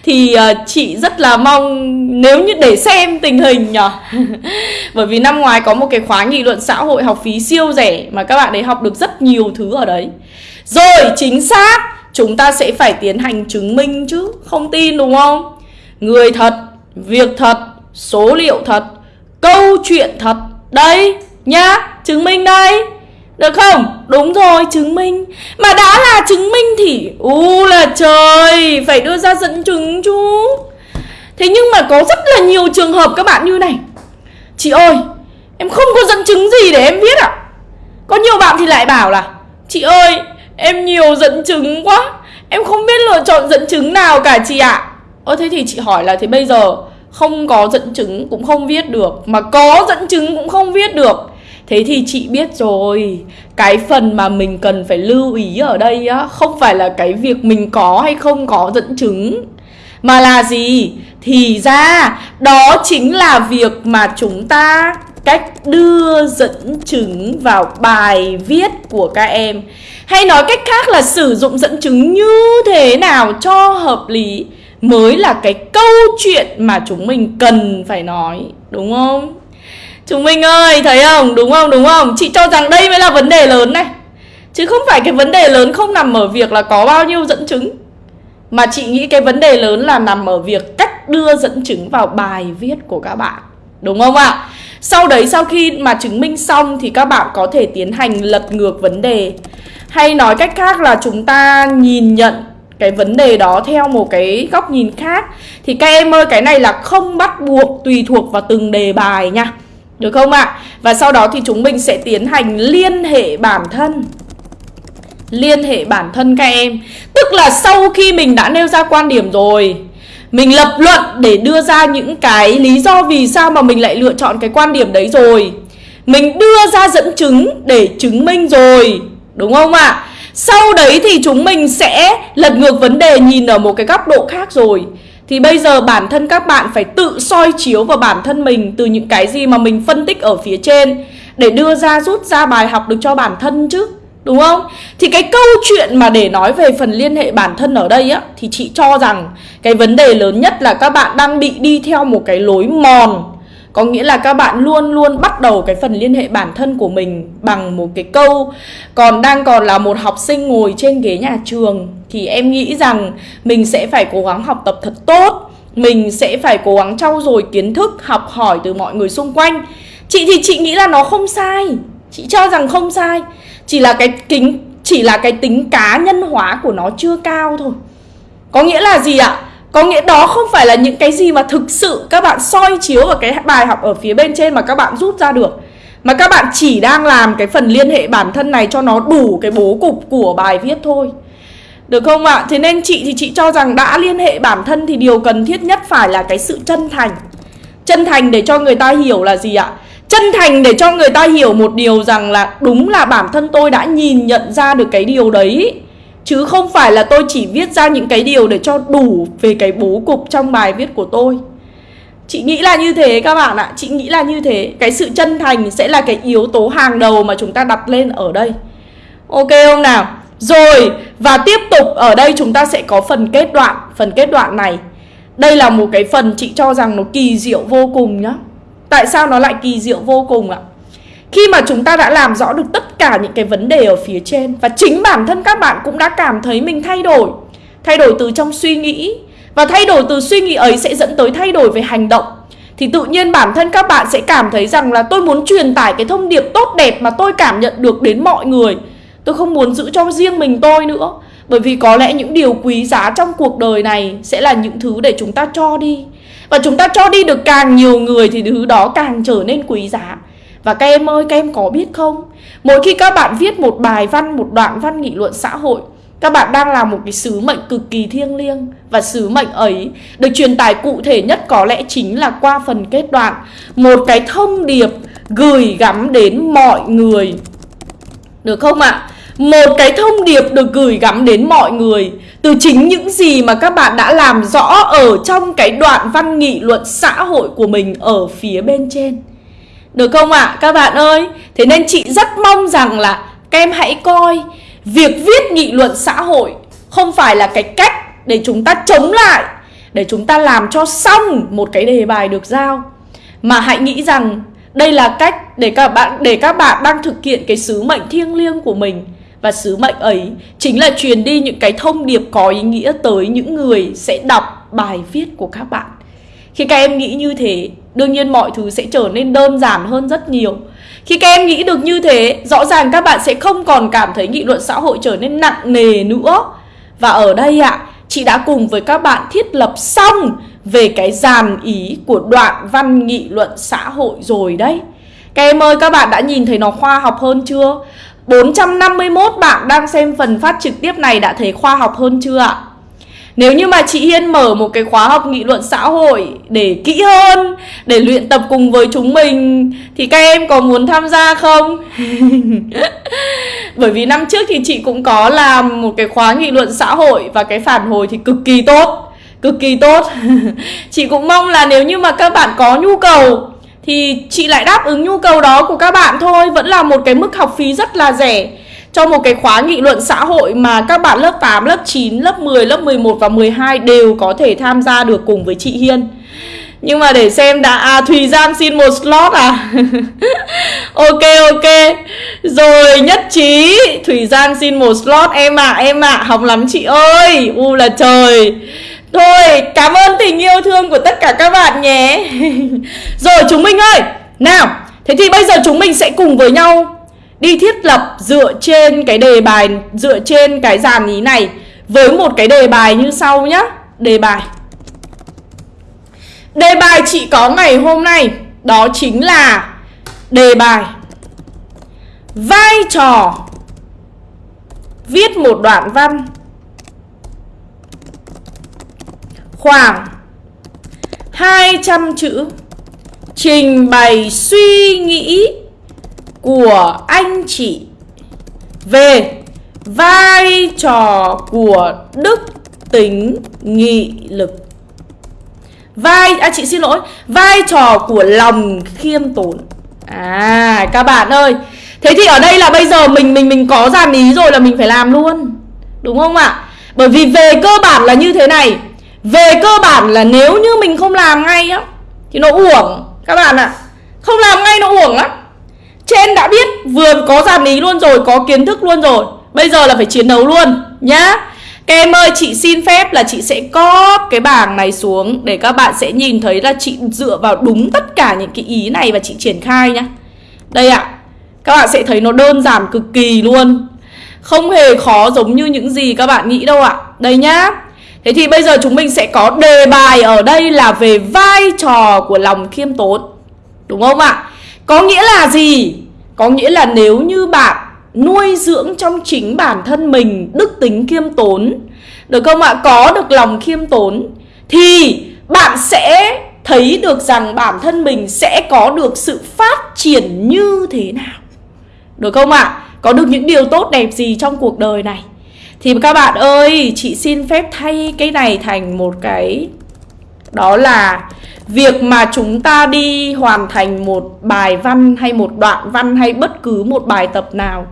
thì uh, chị rất là mong nếu như để xem tình hình nhỉ. Bởi vì năm ngoái có một cái khóa nghị luận xã hội học phí siêu rẻ mà các bạn ấy học được rất nhiều thứ ở đấy. Rồi, chính xác chúng ta sẽ phải tiến hành chứng minh chứ Không tin đúng không? Người thật, việc thật, số liệu thật, câu chuyện thật Đây, nhá, chứng minh đây Được không? Đúng rồi, chứng minh Mà đã là chứng minh thì U là trời, phải đưa ra dẫn chứng chú Thế nhưng mà có rất là nhiều trường hợp các bạn như này Chị ơi, em không có dẫn chứng gì để em viết ạ à? Có nhiều bạn thì lại bảo là Chị ơi, Em nhiều dẫn chứng quá. Em không biết lựa chọn dẫn chứng nào cả chị ạ. Ơ, thế thì chị hỏi là thế bây giờ Không có dẫn chứng cũng không viết được, Mà có dẫn chứng cũng không viết được. Thế thì chị biết rồi. Cái phần mà mình cần phải lưu ý ở đây á, Không phải là cái việc mình có hay không có dẫn chứng, Mà là gì? Thì ra, đó chính là việc mà chúng ta cách đưa dẫn chứng vào bài viết của các em. Hay nói cách khác là sử dụng dẫn chứng như thế nào cho hợp lý mới là cái câu chuyện mà chúng mình cần phải nói, đúng không? Chúng mình ơi, thấy không? Đúng không? Đúng không? Chị cho rằng đây mới là vấn đề lớn này. Chứ không phải cái vấn đề lớn không nằm ở việc là có bao nhiêu dẫn chứng, mà chị nghĩ cái vấn đề lớn là nằm ở việc cách đưa dẫn chứng vào bài viết của các bạn. Đúng không ạ? Sau đấy, sau khi mà chứng minh xong thì các bạn có thể tiến hành lật ngược vấn đề hay nói cách khác là chúng ta nhìn nhận cái vấn đề đó theo một cái góc nhìn khác thì các em ơi, cái này là không bắt buộc tùy thuộc vào từng đề bài nha được không ạ? À? Và sau đó thì chúng mình sẽ tiến hành liên hệ bản thân Liên hệ bản thân các em Tức là sau khi mình đã nêu ra quan điểm rồi mình lập luận để đưa ra những cái lý do vì sao mà mình lại lựa chọn cái quan điểm đấy rồi Mình đưa ra dẫn chứng để chứng minh rồi, Đúng không ạ? À? Sau đấy thì chúng mình sẽ lật ngược vấn đề nhìn ở một cái góc độ khác rồi Thì bây giờ bản thân các bạn phải tự soi chiếu vào bản thân mình Từ những cái gì mà mình phân tích ở phía trên Để đưa ra, rút ra bài học được cho bản thân chứ Đúng không? Thì cái câu chuyện mà để nói về phần liên hệ bản thân ở đây á Thì chị cho rằng cái vấn đề lớn nhất là các bạn đang bị đi theo một cái lối mòn. Có nghĩa là các bạn luôn luôn bắt đầu cái phần liên hệ bản thân của mình bằng một cái câu Còn đang còn là một học sinh ngồi trên ghế nhà trường Thì em nghĩ rằng mình sẽ phải cố gắng học tập thật tốt Mình sẽ phải cố gắng trau dồi kiến thức, học hỏi từ mọi người xung quanh. Chị thì chị nghĩ là nó không sai. Chị cho rằng không sai. Chỉ là cái kính, chỉ là cái tính cá nhân hóa của nó chưa cao thôi Có nghĩa là gì ạ? Có nghĩa đó không phải là những cái gì mà thực sự các bạn soi chiếu vào cái bài học ở phía bên trên mà các bạn rút ra được Mà các bạn chỉ đang làm cái phần liên hệ bản thân này cho nó đủ cái bố cục của bài viết thôi Được không ạ? À? Thế nên chị thì chị cho rằng đã liên hệ bản thân thì điều cần thiết nhất phải là cái sự chân thành Chân thành để cho người ta hiểu là gì ạ? Chân thành để cho người ta hiểu một điều rằng là đúng là bản thân tôi đã nhìn nhận ra được cái điều đấy. Chứ không phải là tôi chỉ viết ra những cái điều để cho đủ về cái bố cục trong bài viết của tôi. Chị nghĩ là như thế các bạn ạ. Chị nghĩ là như thế. Cái sự chân thành sẽ là cái yếu tố hàng đầu mà chúng ta đặt lên ở đây. Ok không nào? Rồi, và tiếp tục ở đây chúng ta sẽ có phần kết đoạn, Phần kết đoạn này. Đây là một cái phần chị cho rằng nó kỳ diệu vô cùng nhá. Tại sao nó lại kỳ diệu vô cùng ạ? Khi mà chúng ta đã làm rõ được tất cả những cái vấn đề ở phía trên, Và chính bản thân các bạn cũng đã cảm thấy mình thay đổi Thay đổi từ trong suy nghĩ, Và thay đổi từ suy nghĩ ấy sẽ dẫn tới thay đổi về hành động, thì tự nhiên bản thân các bạn sẽ cảm thấy rằng là tôi muốn truyền tải cái thông điệp tốt đẹp mà tôi cảm nhận được đến mọi người. Tôi không muốn giữ cho riêng mình tôi nữa, bởi vì có lẽ những điều quý giá trong cuộc đời này sẽ là những thứ để chúng ta cho đi và chúng ta cho đi được càng nhiều người thì thứ đó càng trở nên quý giá. Và các em ơi, các em có biết không? Mỗi khi các bạn viết một bài văn, một đoạn văn nghị luận xã hội, các bạn đang làm một cái sứ mệnh cực kỳ thiêng liêng. Và sứ mệnh ấy được truyền tải cụ thể nhất có lẽ chính là qua phần kết đoạn. Một cái thông điệp gửi gắm đến mọi người. Được không ạ? À? Một cái thông điệp được gửi gắm đến mọi người. Từ chính những gì mà các bạn đã làm rõ ở trong cái đoạn văn nghị luận xã hội của mình ở phía bên trên Được không ạ? À? Các bạn ơi, Thế nên chị rất mong rằng là các em hãy coi Việc viết nghị luận xã hội không phải là cái cách để chúng ta chống lại, Để chúng ta làm cho xong một cái đề bài được giao Mà hãy nghĩ rằng đây là cách để các bạn, để các bạn đang thực hiện cái sứ mệnh thiêng liêng của mình và sứ mệnh ấy chính là truyền đi những cái thông điệp có ý nghĩa tới những người sẽ đọc bài viết của các bạn. Khi các em nghĩ như thế, đương nhiên mọi thứ sẽ trở nên đơn giản hơn rất nhiều. Khi các em nghĩ được như thế, rõ ràng các bạn sẽ không còn cảm thấy nghị luận xã hội trở nên nặng nề nữa. Và ở đây ạ, à, chị đã cùng với các bạn thiết lập xong về cái dàn ý của đoạn văn nghị luận xã hội rồi đấy. Các em ơi, các bạn đã nhìn thấy nó khoa học hơn chưa? 451 bạn đang xem phần phát trực tiếp này đã thấy khoa học hơn chưa ạ? Nếu như mà chị Hiên mở một cái khóa học nghị luận xã hội để kỹ hơn, để luyện tập cùng với chúng mình thì các em có muốn tham gia không? Bởi vì năm trước thì chị cũng có làm một cái khóa nghị luận xã hội và cái phản hồi thì cực kỳ tốt, cực kỳ tốt. chị cũng mong là nếu như mà các bạn có nhu cầu thì chị lại đáp ứng nhu cầu đó của các bạn thôi, vẫn là một cái mức học phí rất là rẻ. Cho một cái khóa nghị luận xã hội mà các bạn lớp 8, lớp 9, lớp 10, lớp 11 và 12 đều có thể tham gia được cùng với chị Hiên. Nhưng mà để xem đã à Thùy Giang xin một slot à? Ok ok. Rồi nhất trí. Thùy Giang xin một slot. Em ạ à, em ạ à, Học lắm chị ơi. U là trời. Thôi, cảm ơn tình yêu thương của tất cả các bạn nhé. Rồi, chúng mình ơi. Nào, Thế thì bây giờ chúng mình sẽ cùng với nhau đi thiết lập dựa trên cái đề bài, dựa trên cái dàn ý này với một cái đề bài như sau nhá. Đề bài. Đề bài chị có ngày hôm nay, đó chính là đề bài. Vai trò. Viết một đoạn văn. Khoảng 200 chữ trình bày suy nghĩ của anh chị về vai trò của đức tính nghị lực. Vai à chị xin lỗi, vai trò của lòng khiêm tốn. À các bạn ơi, thế thì ở đây là bây giờ mình mình mình có dàn ý rồi là mình phải làm luôn. Đúng không ạ? Bởi vì về cơ bản là như thế này về cơ bản là nếu như mình không làm ngay á thì nó uổng. Các bạn ạ không làm ngay nó uổng lắm. Trên đã biết vừa có dàn ý luôn rồi Có kiến thức luôn rồi. Bây giờ là phải chiến đấu luôn nhá. Các em ơi chị xin phép là chị sẽ có cái bảng này xuống Để các bạn sẽ nhìn thấy là chị dựa vào đúng tất cả những cái ý này Và chị triển khai nhá. Đây ạ à, Các bạn sẽ thấy nó đơn giản cực kỳ luôn. Không hề khó giống như những gì các bạn nghĩ đâu ạ. À. Đây nhá. Thế thì bây giờ chúng mình sẽ có đề bài ở đây là về vai trò của lòng khiêm tốn Đúng không ạ? À? Có nghĩa là gì? Có nghĩa là nếu như bạn nuôi dưỡng trong chính bản thân mình đức tính khiêm tốn, Được không ạ? Có được lòng khiêm tốn, Thì bạn sẽ thấy được rằng bản thân mình sẽ có được sự phát triển như thế nào Được không ạ? Có được những điều tốt đẹp gì trong cuộc đời này thì các bạn ơi, chị xin phép thay cái này thành một cái Đó là Việc mà chúng ta đi hoàn thành một bài văn hay một đoạn văn hay bất cứ một bài tập nào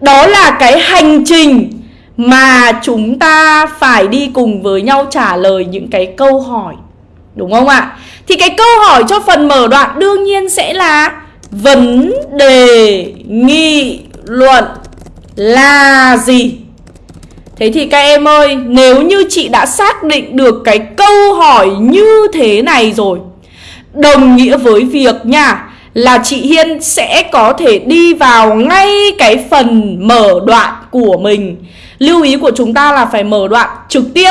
Đó là cái hành trình mà chúng ta phải đi cùng với nhau trả lời những cái câu hỏi Đúng không ạ? Thì cái câu hỏi cho phần mở đoạn đương nhiên sẽ là Vấn đề nghị luận là gì? Thế thì các em ơi, nếu như chị đã xác định được cái câu hỏi như thế này rồi Đồng nghĩa với việc nha Là chị Hiên sẽ có thể đi vào ngay cái phần mở đoạn của mình. Lưu ý của chúng ta là phải mở đoạn trực tiếp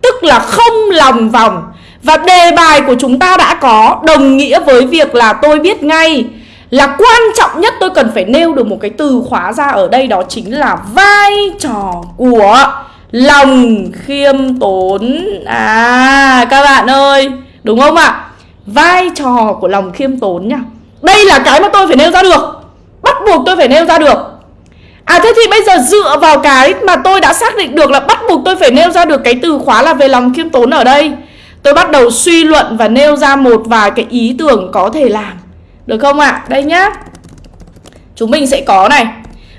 Tức là không lòng vòng. Và đề bài của chúng ta đã có Đồng nghĩa với việc là tôi biết ngay là quan trọng nhất tôi cần phải nêu được một cái từ khóa ra ở đây, Đó chính là vai trò của lòng khiêm tốn. À các bạn ơi, Đúng không ạ? Vai trò của lòng khiêm tốn nhá Đây là cái mà tôi phải nêu ra được. Bắt buộc tôi phải nêu ra được. À thế thì bây giờ dựa vào cái mà tôi đã xác định được là bắt buộc tôi phải nêu ra được cái từ khóa là về lòng khiêm tốn ở đây, Tôi bắt đầu suy luận và nêu ra một vài cái ý tưởng có thể làm. Được không ạ? À? Đây nhá. Chúng mình sẽ có này.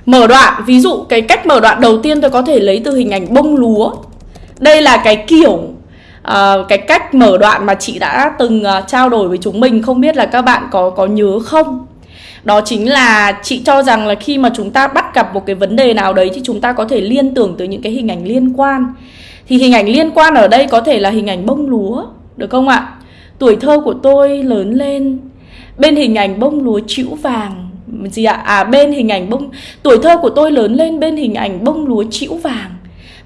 Mở đoạn, ví dụ cái cách mở đoạn đầu tiên tôi có thể lấy từ hình ảnh bông lúa. Đây là cái kiểu uh, cái cách mở đoạn mà chị đã từng uh, trao đổi với chúng mình Không biết là các bạn có có nhớ không? Đó chính là chị cho rằng là khi mà chúng ta bắt gặp một cái vấn đề nào đấy thì chúng ta có thể liên tưởng tới những cái hình ảnh liên quan. Thì hình ảnh liên quan ở đây có thể là hình ảnh bông lúa được không ạ? Tuổi thơ của tôi lớn lên bên hình ảnh bông lúa chữ vàng. Gì ạ? À bên hình ảnh bông tuổi thơ của tôi lớn lên bên hình ảnh bông lúa chữ vàng.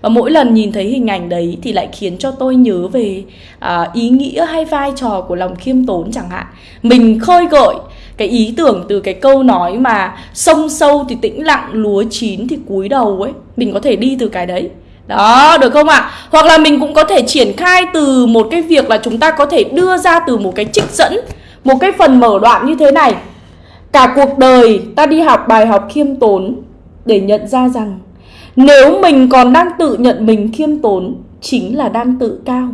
Và mỗi lần nhìn thấy hình ảnh đấy thì lại khiến cho tôi nhớ về à, ý nghĩa hay vai trò của lòng khiêm tốn chẳng hạn. Mình khơi gợi cái ý tưởng từ cái câu nói mà sông sâu thì tĩnh lặng lúa chín thì cúi đầu ấy. Mình có thể đi từ cái đấy. Đó được không ạ? À? hoặc là mình cũng có thể triển khai từ một cái việc là chúng ta có thể đưa ra từ một cái trích dẫn một cái phần mở đoạn như thế này. Cả cuộc đời ta đi học bài học khiêm tốn để nhận ra rằng nếu mình còn đang tự nhận mình khiêm tốn chính là đang tự cao.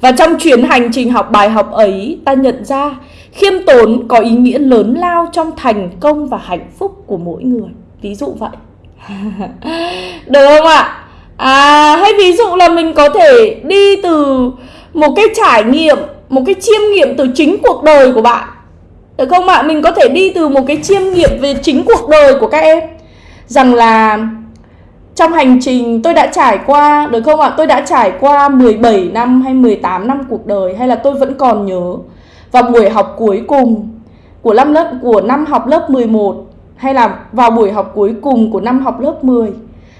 Và trong chuyến hành trình học bài học ấy, ta nhận ra khiêm tốn có ý nghĩa lớn lao trong thành công và hạnh phúc của mỗi người. Ví dụ vậy. Được không ạ? À hay ví dụ là mình có thể đi từ một cái trải nghiệm một cái chiêm nghiệm từ chính cuộc đời của bạn. Được không ạ mình có thể đi từ một cái chiêm nghiệm về chính cuộc đời của các em. Rằng là trong hành trình tôi đã trải qua, được không ạ? Tôi đã trải qua 17 năm hay 18 năm cuộc đời hay là tôi vẫn còn nhớ. Vào buổi học cuối cùng của năm lớp, của năm học lớp 11 hay là vào buổi học cuối cùng của năm học lớp 10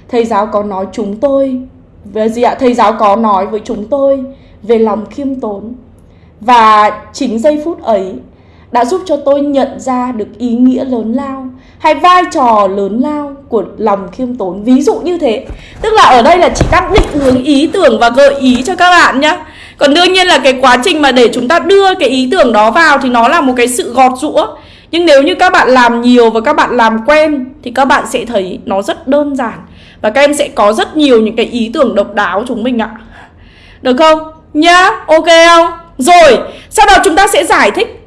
thầy giáo có nói chúng tôi, về gì ạ? Thầy giáo có nói với chúng tôi về lòng khiêm tốn và chính giây phút ấy đã giúp cho tôi nhận ra được ý nghĩa lớn lao hay vai trò lớn lao của lòng khiêm tốn. Ví dụ như thế. Tức là ở đây là chị đang định hướng ý tưởng và gợi ý cho các bạn nhé còn đương nhiên là cái quá trình mà để chúng ta đưa cái ý tưởng đó vào thì nó là một cái sự gọt rũa nhưng nếu như các bạn làm nhiều và các bạn làm quen thì các bạn sẽ thấy nó rất đơn giản. Và các em sẽ có rất nhiều những cái ý tưởng độc đáo chúng mình ạ. Được không? Nhá, ok không? Rồi sau đó chúng ta sẽ giải thích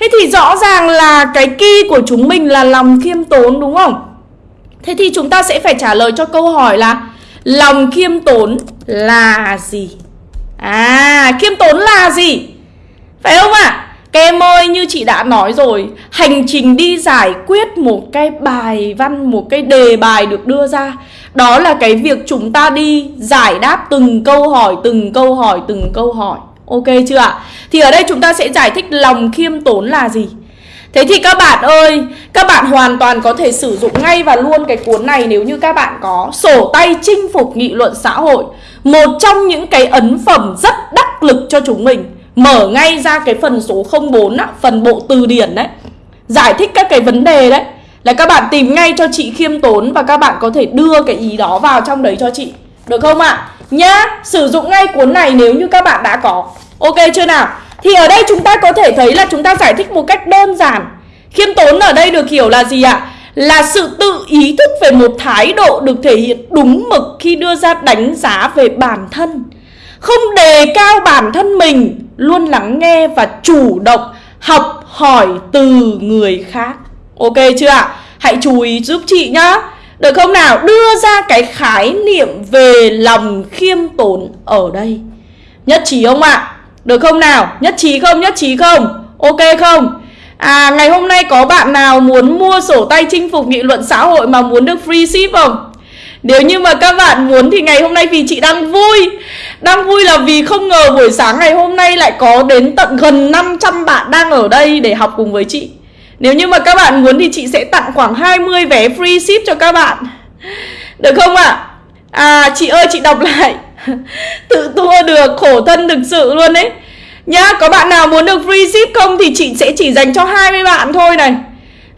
Thế thì rõ ràng là cái key của chúng mình là lòng khiêm tốn đúng không? Thế thì chúng ta sẽ phải trả lời cho câu hỏi là Lòng khiêm tốn là gì? À, khiêm tốn là gì? Phải không ạ? À? Các em ơi, như chị đã nói rồi Hành trình đi giải quyết một cái bài văn, một cái đề bài được đưa ra Đó là cái việc chúng ta đi giải đáp từng câu hỏi, từng câu hỏi, từng câu hỏi Ok chưa ạ? Thì ở đây chúng ta sẽ giải thích lòng khiêm tốn là gì Thế thì các bạn ơi, các bạn hoàn toàn có thể sử dụng ngay và luôn cái cuốn này nếu như các bạn có Sổ tay chinh phục nghị luận xã hội Một trong những cái ấn phẩm rất đắc lực cho chúng mình Mở ngay ra cái phần số 04 á, phần bộ từ điển đấy Giải thích các cái vấn đề đấy Là các bạn tìm ngay cho chị khiêm tốn và các bạn có thể đưa cái ý đó vào trong đấy cho chị Được không ạ? À? Nhá, sử dụng ngay cuốn này nếu như các bạn đã có Ok chưa nào? Thì ở đây chúng ta có thể thấy là chúng ta giải thích một cách đơn giản Khiêm tốn ở đây được hiểu là gì ạ? Là sự tự ý thức về một thái độ được thể hiện đúng mực khi đưa ra đánh giá về bản thân Không đề cao bản thân mình Luôn lắng nghe và chủ động học hỏi từ người khác Ok chưa ạ? Hãy chú ý giúp chị nhá được không nào? Đưa ra cái khái niệm về lòng khiêm tốn ở đây Nhất trí không ạ? Được không nào? Nhất trí không? Nhất trí không? Ok không? À ngày hôm nay có bạn nào muốn mua sổ tay chinh phục nghị luận xã hội mà muốn được free ship không? Nếu như mà các bạn muốn thì ngày hôm nay vì chị đang vui Đang vui là vì không ngờ buổi sáng ngày hôm nay lại có đến tận gần 500 bạn đang ở đây để học cùng với chị nếu như mà các bạn muốn thì chị sẽ tặng khoảng 20 vé free ship cho các bạn. Được không ạ? À? à chị ơi chị đọc lại. Tự tua được khổ thân thực sự luôn đấy Nhá, có bạn nào muốn được free ship không thì chị sẽ chỉ dành cho 20 bạn thôi này.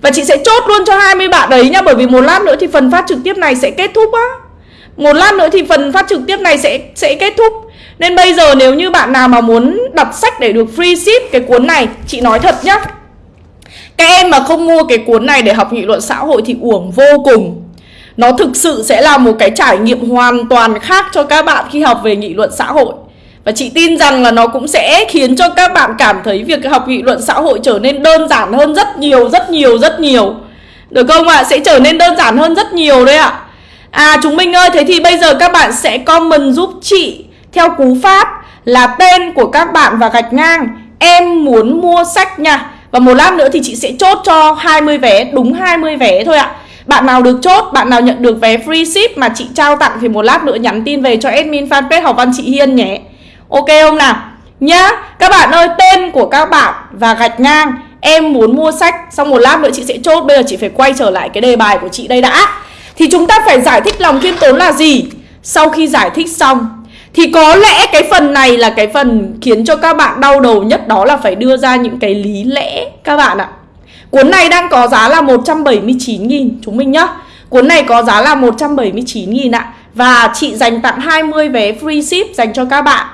Và chị sẽ chốt luôn cho 20 bạn đấy nhá Bởi vì một lát nữa thì phần phát trực tiếp này sẽ kết thúc á. Một lát nữa thì phần phát trực tiếp này sẽ sẽ kết thúc. Nên bây giờ nếu như bạn nào mà muốn đọc sách để được free ship cái cuốn này Chị nói thật nhá. Các em mà không mua cái cuốn này để học nghị luận xã hội thì uổng vô cùng Nó thực sự sẽ là một cái trải nghiệm hoàn toàn khác cho các bạn khi học về nghị luận xã hội và chị tin rằng là nó cũng sẽ khiến cho các bạn cảm thấy việc học nghị luận xã hội trở nên đơn giản hơn rất nhiều, rất nhiều, rất nhiều. Được không ạ? À? Sẽ trở nên đơn giản hơn rất nhiều đấy ạ. À. chúng mình ơi, thế thì bây giờ các bạn sẽ comment giúp chị theo cú pháp là tên của các bạn và gạch ngang em muốn mua sách nha. Và một lát nữa thì chị sẽ chốt cho 20 vé, đúng 20 vé thôi ạ. Bạn nào được chốt, bạn nào nhận được vé free ship mà chị trao tặng thì một lát nữa nhắn tin về cho admin fanpage học văn chị Hiên nhé. Ok không nào? Nhá, các bạn ơi, tên của các bạn và gạch ngang Em muốn mua sách Xong một lát nữa chị sẽ chốt Bây giờ chị phải quay trở lại cái đề bài của chị đây đã Thì chúng ta phải giải thích lòng khiêm tốn là gì Sau khi giải thích xong thì có lẽ cái phần này là cái phần khiến cho các bạn đau đầu nhất, Đó là phải đưa ra những cái lý lẽ, các bạn ạ. Cuốn này đang có giá là 179.000 chúng mình nhá. Cuốn này có giá là 179.000 ạ. Và chị dành tặng 20 vé free ship dành cho các bạn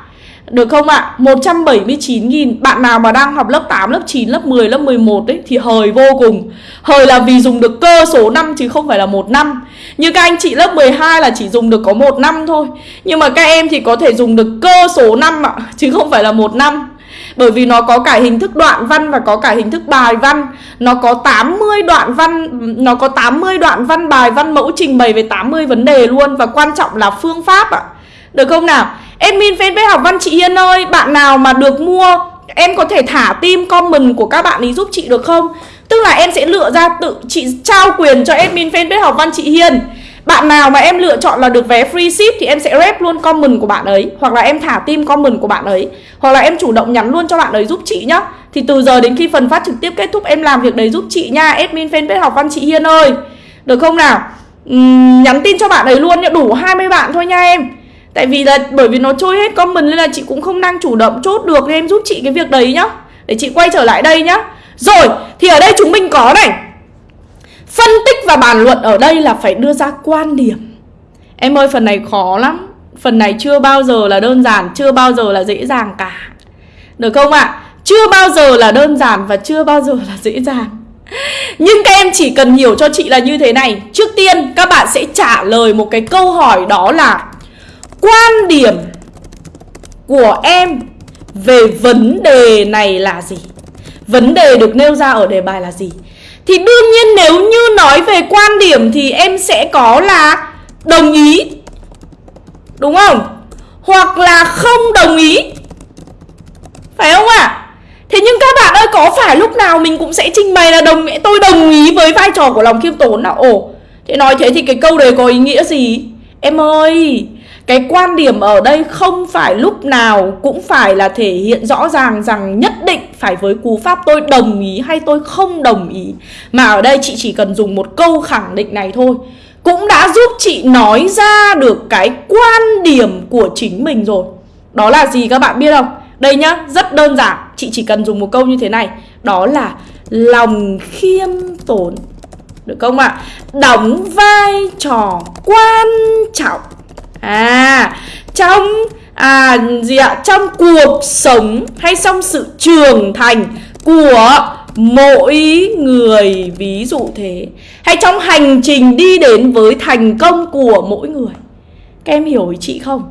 được không ạ? À? 179.000 Bạn nào mà đang học lớp 8, lớp 9, lớp 10, lớp 11 ấy Thì hời vô cùng. Hời là vì dùng được cơ số năm chứ không phải là một năm. Như các anh chị lớp 12 là chỉ dùng được có một năm thôi. Nhưng mà các em thì có thể dùng được cơ số năm ạ Chứ không phải là một năm. Bởi vì nó có cả hình thức đoạn văn và có cả hình thức bài văn. Nó có 80 đoạn văn Nó có 80 đoạn văn bài văn mẫu trình bày về 80 vấn đề luôn. Và quan trọng là phương pháp ạ. Được không nào? Admin fanpage học văn chị Hiên ơi Bạn nào mà được mua Em có thể thả tim comment của các bạn ấy giúp chị được không? Tức là em sẽ lựa ra tự chị trao quyền cho admin fanpage học văn chị Hiên. Bạn nào mà em lựa chọn là được vé free ship Thì em sẽ rep luôn comment của bạn ấy Hoặc là em thả tim comment của bạn ấy Hoặc là em chủ động nhắn luôn cho bạn ấy giúp chị nhá. Thì từ giờ đến khi phần phát trực tiếp kết thúc Em làm việc đấy giúp chị nha Admin fanpage học văn chị Hiên ơi. Được không nào? Uhm, Nhắn tin cho bạn ấy luôn nhá Đủ 20 bạn thôi nha em. Tại vì là bởi vì nó trôi hết comment nên là chị cũng không đang chủ động chốt được Nên em giúp chị cái việc đấy nhá. Để chị quay trở lại đây nhá. Rồi, thì ở đây chúng mình có này. Phân tích và bàn luận ở đây là phải đưa ra quan điểm. Em ơi, phần này khó lắm. Phần này chưa bao giờ là đơn giản, Chưa bao giờ là dễ dàng cả. Được không ạ? À? Chưa bao giờ là đơn giản và chưa bao giờ là dễ dàng. Nhưng các em chỉ cần hiểu cho chị là như thế này. Trước tiên, các bạn sẽ trả lời một cái câu hỏi đó là quan điểm của em về vấn đề này là gì? Vấn đề được nêu ra ở đề bài là gì? Thì đương nhiên nếu như nói về quan điểm thì em sẽ có là đồng ý Đúng không? Hoặc là không đồng ý Phải không ạ? À? Thế nhưng các bạn ơi có phải lúc nào mình cũng sẽ trình bày là đồng tôi đồng ý với vai trò của lòng khiêm tốn nào Ồ, thế nói thế thì cái câu đấy có ý nghĩa gì? Em ơi, cái quan điểm ở đây không phải lúc nào cũng phải là thể hiện rõ ràng rằng nhất định phải với cú pháp tôi đồng ý hay tôi không đồng ý Mà ở đây chị chỉ cần dùng một câu khẳng định này thôi Cũng đã giúp chị nói ra được cái quan điểm của chính mình rồi Đó là gì các bạn biết không? Đây nhá, rất đơn giản Chị chỉ cần dùng một câu như thế này Đó là lòng khiêm tốn Được không ạ? À? Đóng vai trò quan trọng À trong à gì ạ? Trong cuộc sống hay trong sự trưởng thành của mỗi người, ví dụ thế, hay trong hành trình đi đến với thành công của mỗi người, các em hiểu ý chị không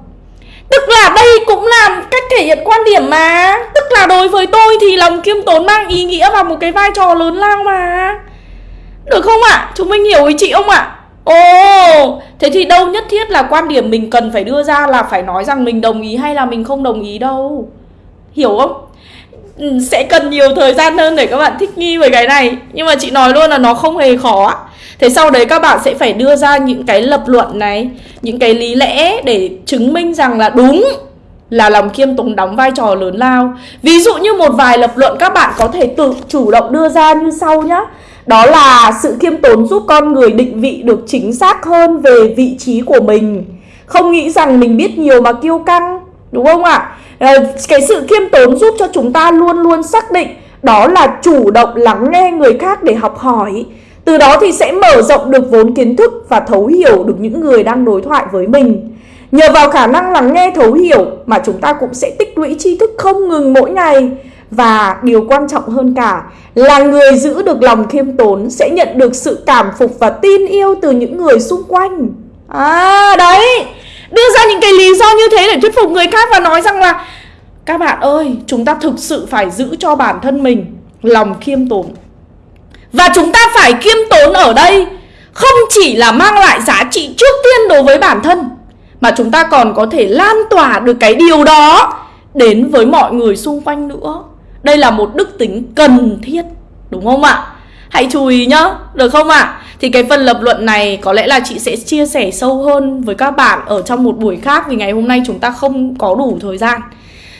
tức là đây cũng là cách thể hiện quan điểm mà tức là đối với tôi thì lòng kiêm tốn mang ý nghĩa và một cái vai trò lớn lao mà được không ạ à? chúng mình hiểu ý chị không ạ à? Ồ, thế thì đâu nhất thiết là quan điểm mình cần phải đưa ra là phải nói rằng mình đồng ý hay là mình không đồng ý đâu. Hiểu không? Ừ, sẽ cần nhiều thời gian hơn để các bạn thích nghi với cái này. Nhưng mà chị nói luôn là nó không hề khó Thế sau đấy các bạn sẽ phải đưa ra những cái lập luận này Những cái lý lẽ để chứng minh rằng là đúng là lòng khiêm tốn đóng vai trò lớn lao. Ví dụ như một vài lập luận các bạn có thể tự chủ động đưa ra như sau nhé đó là sự khiêm tốn giúp con người định vị được chính xác hơn về vị trí của mình. Không nghĩ rằng mình biết nhiều mà kiêu căng Đúng không ạ? À, cái sự khiêm tốn giúp cho chúng ta luôn luôn xác định Đó là chủ động lắng nghe người khác để học hỏi. Từ đó thì sẽ mở rộng được vốn kiến thức và thấu hiểu được những người đang đối thoại với mình. Nhờ vào khả năng lắng nghe thấu hiểu mà chúng ta cũng sẽ tích lũy tri thức không ngừng mỗi ngày và điều quan trọng hơn cả là người giữ được lòng khiêm tốn sẽ nhận được sự cảm phục và tin yêu từ những người xung quanh. À đấy, đưa ra những cái lý do như thế để thuyết phục người khác và nói rằng là các bạn ơi, chúng ta thực sự phải giữ cho bản thân mình lòng khiêm tốn. Và chúng ta phải khiêm tốn ở đây không chỉ là mang lại giá trị trước tiên đối với bản thân mà chúng ta còn có thể lan tỏa được cái điều đó đến với mọi người xung quanh nữa. Đây là một đức tính cần thiết, đúng không ạ? Hãy chú ý nhá, được không ạ? Thì cái phần lập luận này có lẽ là chị sẽ chia sẻ sâu hơn với các bạn ở trong một buổi khác vì ngày hôm nay chúng ta không có đủ thời gian.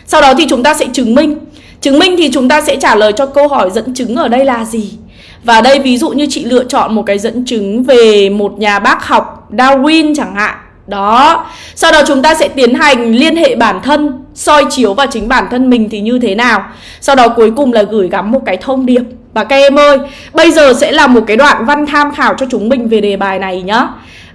Sau đó thì chúng ta sẽ chứng minh. Chứng minh thì chúng ta sẽ trả lời cho câu hỏi dẫn chứng ở đây là gì. Và đây ví dụ như chị lựa chọn một cái dẫn chứng về một nhà bác học Darwin chẳng hạn đó. Sau đó chúng ta sẽ tiến hành liên hệ bản thân, soi chiếu vào chính bản thân mình thì như thế nào. Sau đó cuối cùng là gửi gắm một cái thông điệp. Và các em ơi, Bây giờ sẽ là một cái đoạn văn tham khảo cho chúng mình về đề bài này nhá.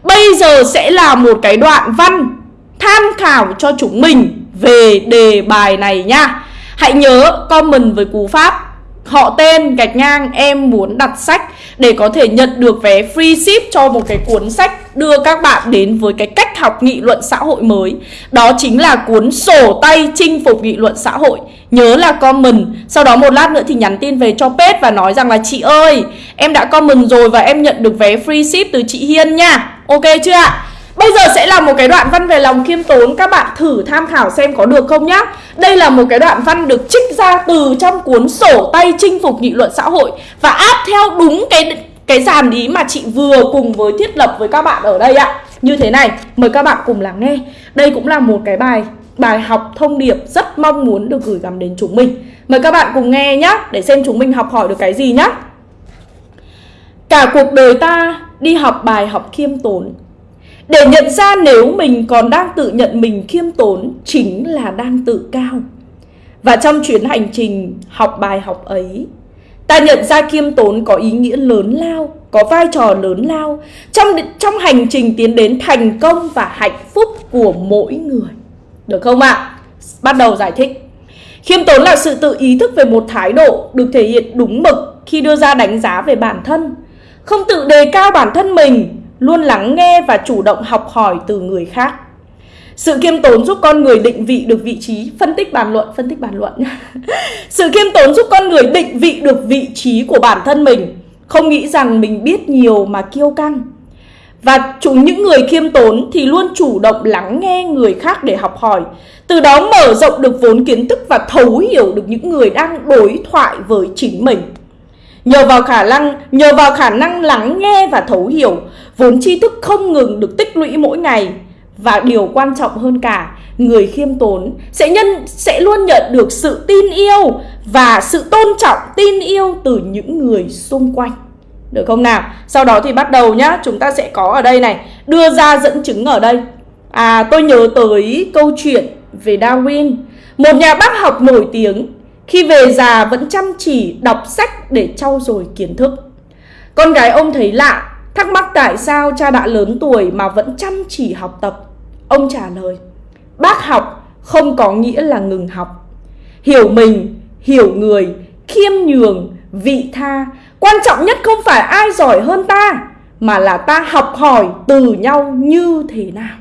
Bây giờ sẽ là một cái đoạn văn tham khảo cho chúng mình về đề bài này nhá. Hãy nhớ comment với cú pháp. Họ tên gạch ngang, em muốn đặt sách để có thể nhận được vé free ship cho một cái cuốn sách đưa các bạn đến với cái cách học nghị luận xã hội mới. Đó chính là cuốn sổ tay chinh phục nghị luận xã hội. Nhớ là comment. Sau đó một lát nữa thì nhắn tin về cho page và nói rằng là, chị ơi, em đã comment rồi và em nhận được vé free ship từ chị Hiên nha. Ok chưa ạ? Bây giờ sẽ là một cái đoạn văn về lòng khiêm tốn. Các bạn thử tham khảo xem có được không nhá. Đây là một cái đoạn văn được trích ra từ trong cuốn sổ tay chinh phục nghị luận xã hội Và áp theo đúng cái cái dàn ý mà chị vừa cùng với thiết lập với các bạn ở đây ạ. Như thế này, mời các bạn cùng lắng nghe. Đây cũng là một cái bài bài học thông điệp rất mong muốn được gửi gắm đến chúng mình. Mời các bạn cùng nghe nhé Để xem chúng mình học hỏi được cái gì nhé Cả cuộc đời ta đi học bài học khiêm tốn để nhận ra nếu mình còn đang tự nhận mình khiêm tốn chính là đang tự cao. Và trong chuyến hành trình học bài học ấy, ta nhận ra khiêm tốn có ý nghĩa lớn lao, có vai trò lớn lao trong trong hành trình tiến đến thành công và hạnh phúc của mỗi người. Được không ạ? À? Bắt đầu giải thích. Khiêm tốn là sự tự ý thức về một thái độ được thể hiện đúng mực khi đưa ra đánh giá về bản thân, không tự đề cao bản thân mình luôn lắng nghe và chủ động học hỏi từ người khác. Sự khiêm tốn giúp con người định vị được vị trí, phân tích bàn luận, phân tích bàn luận. Sự khiêm tốn giúp con người định vị được vị trí của bản thân mình, không nghĩ rằng mình biết nhiều mà kiêu căng. Và chúng những người khiêm tốn thì luôn chủ động lắng nghe người khác để học hỏi, từ đó mở rộng được vốn kiến thức và thấu hiểu được những người đang đối thoại với chính mình. Nhờ vào khả năng, nhờ vào khả năng lắng nghe và thấu hiểu, vốn tri thức không ngừng được tích lũy mỗi ngày và điều quan trọng hơn cả, người khiêm tốn sẽ nhân sẽ luôn nhận được sự tin yêu và sự tôn trọng, tin yêu từ những người xung quanh. Được không nào? Sau đó thì bắt đầu nhá, chúng ta sẽ có ở đây này, đưa ra dẫn chứng ở đây. À, tôi nhớ tới câu chuyện về Darwin, một nhà bác học nổi tiếng khi về già vẫn chăm chỉ đọc sách để trau dồi kiến thức. Con gái ông thấy lạ, thắc mắc tại sao cha đã lớn tuổi mà vẫn chăm chỉ học tập. Ông trả lời, bác học không có nghĩa là ngừng học. Hiểu mình, hiểu người, khiêm nhường, vị tha. Quan trọng nhất không phải ai giỏi hơn ta, mà là ta học hỏi từ nhau như thế nào.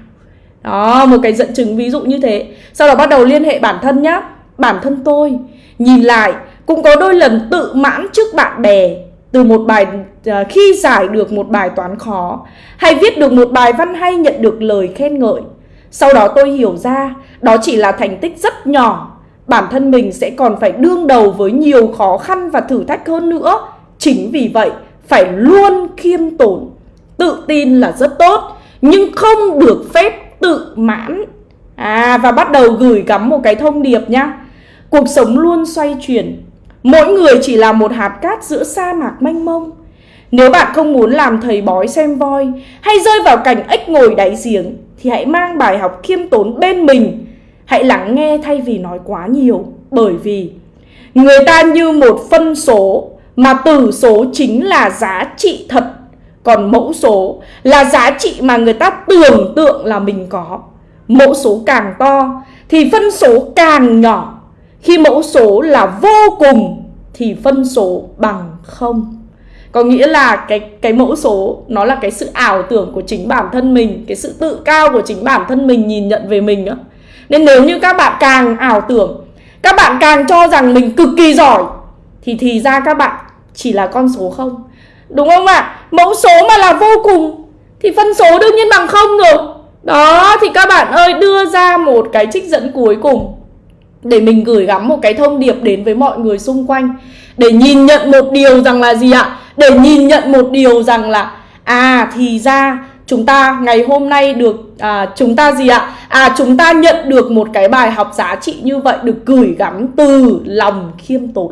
Đó, một cái dẫn chứng ví dụ như thế. Sau đó bắt đầu liên hệ bản thân nhá. Bản thân tôi Nhìn lại cũng có đôi lần tự mãn trước bạn bè từ một bài à, khi giải được một bài toán khó hay viết được một bài văn hay nhận được lời khen ngợi. Sau đó tôi hiểu ra đó chỉ là thành tích rất nhỏ, bản thân mình sẽ còn phải đương đầu với nhiều khó khăn và thử thách hơn nữa. Chính vì vậy, phải luôn khiêm tốn. Tự tin là rất tốt, nhưng không được phép tự mãn. À và bắt đầu gửi gắm một cái thông điệp nhá. Cuộc sống luôn xoay chuyển. Mỗi người chỉ là một hạt cát giữa sa mạc mênh mông. Nếu bạn không muốn làm thầy bói xem voi, hay rơi vào cảnh ếch ngồi đáy giếng, thì hãy mang bài học khiêm tốn bên mình. Hãy lắng nghe thay vì nói quá nhiều, bởi vì người ta như một phân số, mà tử số chính là giá trị thật còn mẫu số là giá trị mà người ta tưởng tượng là mình có mẫu số càng to, thì phân số càng nhỏ khi mẫu số là vô cùng thì phân số bằng không. Có nghĩa là cái cái mẫu số nó là cái sự ảo tưởng của chính bản thân mình, cái sự tự cao của chính bản thân mình nhìn nhận về mình á. Nên nếu như các bạn càng ảo tưởng, các bạn càng cho rằng mình cực kỳ giỏi, thì thì ra các bạn chỉ là con số không. Đúng không ạ? À? mẫu số mà là vô cùng thì phân số đương nhiên bằng không rồi. Đó, thì các bạn ơi, đưa ra một cái trích dẫn cuối cùng để mình gửi gắm một cái thông điệp đến với mọi người xung quanh. Để nhìn nhận một điều rằng là gì ạ? Để nhìn nhận một điều rằng là à thì ra chúng ta ngày hôm nay được à, chúng ta gì ạ? À chúng ta nhận được một cái bài học giá trị như vậy được gửi gắm từ lòng khiêm tốn.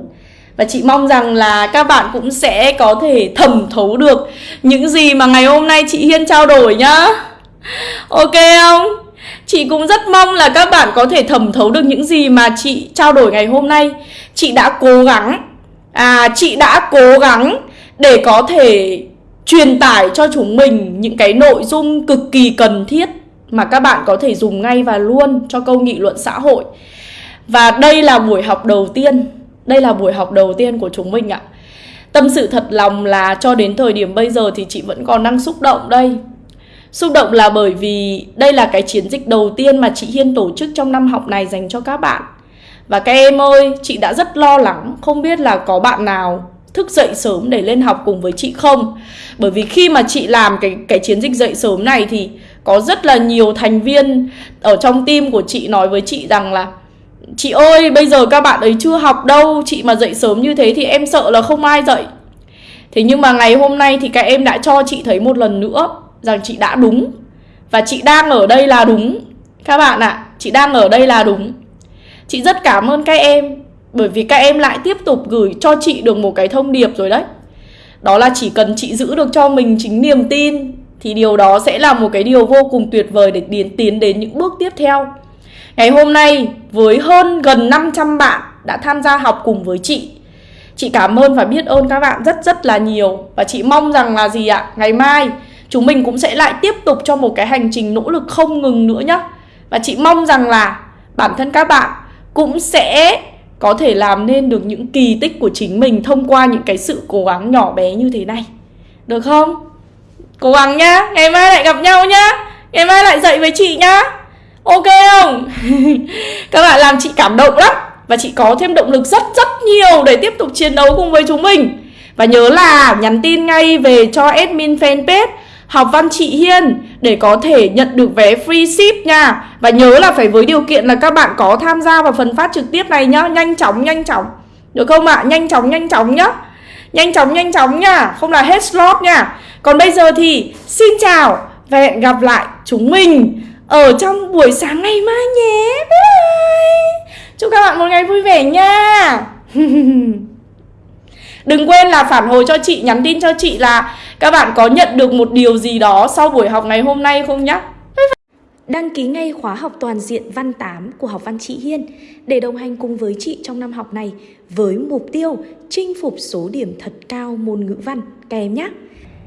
Và chị mong rằng là các bạn cũng sẽ có thể thẩm thấu được những gì mà ngày hôm nay chị Hiên trao đổi nhá. Ok không? Chị cũng rất mong là các bạn có thể thẩm thấu được những gì mà chị trao đổi ngày hôm nay Chị đã cố gắng À chị đã cố gắng để có thể truyền tải cho chúng mình những cái nội dung cực kỳ cần thiết mà các bạn có thể dùng ngay và luôn cho câu nghị luận xã hội. Và đây là buổi học đầu tiên, đây là buổi học đầu tiên của chúng mình ạ. Tâm sự thật lòng là cho đến thời điểm bây giờ thì chị vẫn còn đang xúc động đây. Xúc động là bởi vì đây là cái chiến dịch đầu tiên mà chị Hiên tổ chức trong năm học này dành cho các bạn. Và các em ơi, chị đã rất lo lắng, không biết là có bạn nào thức dậy sớm để lên học cùng với chị không? Bởi vì khi mà chị làm cái cái chiến dịch dậy sớm này thì có rất là nhiều thành viên ở trong team của chị nói với chị rằng là chị ơi bây giờ các bạn ấy chưa học đâu chị mà dậy sớm như thế thì em sợ là không ai dậy. Thế nhưng mà ngày hôm nay thì các em đã cho chị thấy một lần nữa rằng chị đã đúng. Và chị đang ở đây là đúng. Các bạn ạ à, chị đang ở đây là đúng. Chị rất cảm ơn các em bởi vì các em lại tiếp tục gửi cho chị được một cái thông điệp rồi đấy. Đó là chỉ cần chị giữ được cho mình chính niềm tin Thì điều đó sẽ là một cái điều vô cùng tuyệt vời để tiến, tiến đến những bước tiếp theo. Ngày hôm nay với hơn gần 500 bạn đã tham gia học cùng với chị Chị cảm ơn và biết ơn các bạn rất rất là nhiều. Và chị mong rằng là gì ạ? Ngày mai chúng mình cũng sẽ lại tiếp tục cho một cái hành trình nỗ lực không ngừng nữa nhá. Và chị mong rằng là bản thân các bạn cũng sẽ có thể làm nên được những kỳ tích của chính mình thông qua những cái sự cố gắng nhỏ bé như thế này. Được không? Cố gắng nhá. Ngày mai lại gặp nhau nhá. Ngày mai lại dậy với chị nhá. Ok không? Các bạn làm chị cảm động lắm. Và chị có thêm động lực rất rất nhiều để tiếp tục chiến đấu cùng với chúng mình. Và nhớ là nhắn tin ngay về cho admin fanpage học văn chị Hiên để có thể nhận được vé free ship nha. Và nhớ là phải với điều kiện là các bạn có tham gia vào phần phát trực tiếp này nhá, nhanh chóng nhanh chóng. Được không ạ? À? Nhanh chóng nhanh chóng nhá. Nhanh chóng nhanh chóng nha, không là hết slot nha. Còn bây giờ thì xin chào và hẹn gặp lại chúng mình ở trong buổi sáng ngày mai nhé. Bye. Chúc các bạn một ngày vui vẻ nha. Đừng quên là phản hồi cho chị, nhắn tin cho chị là các bạn có nhận được một điều gì đó sau buổi học ngày hôm nay không nhé. Đăng ký ngay khóa học toàn diện văn 8 của học văn chị Hiên để đồng hành cùng với chị trong năm học này với mục tiêu chinh phục số điểm thật cao môn ngữ văn các em nhé.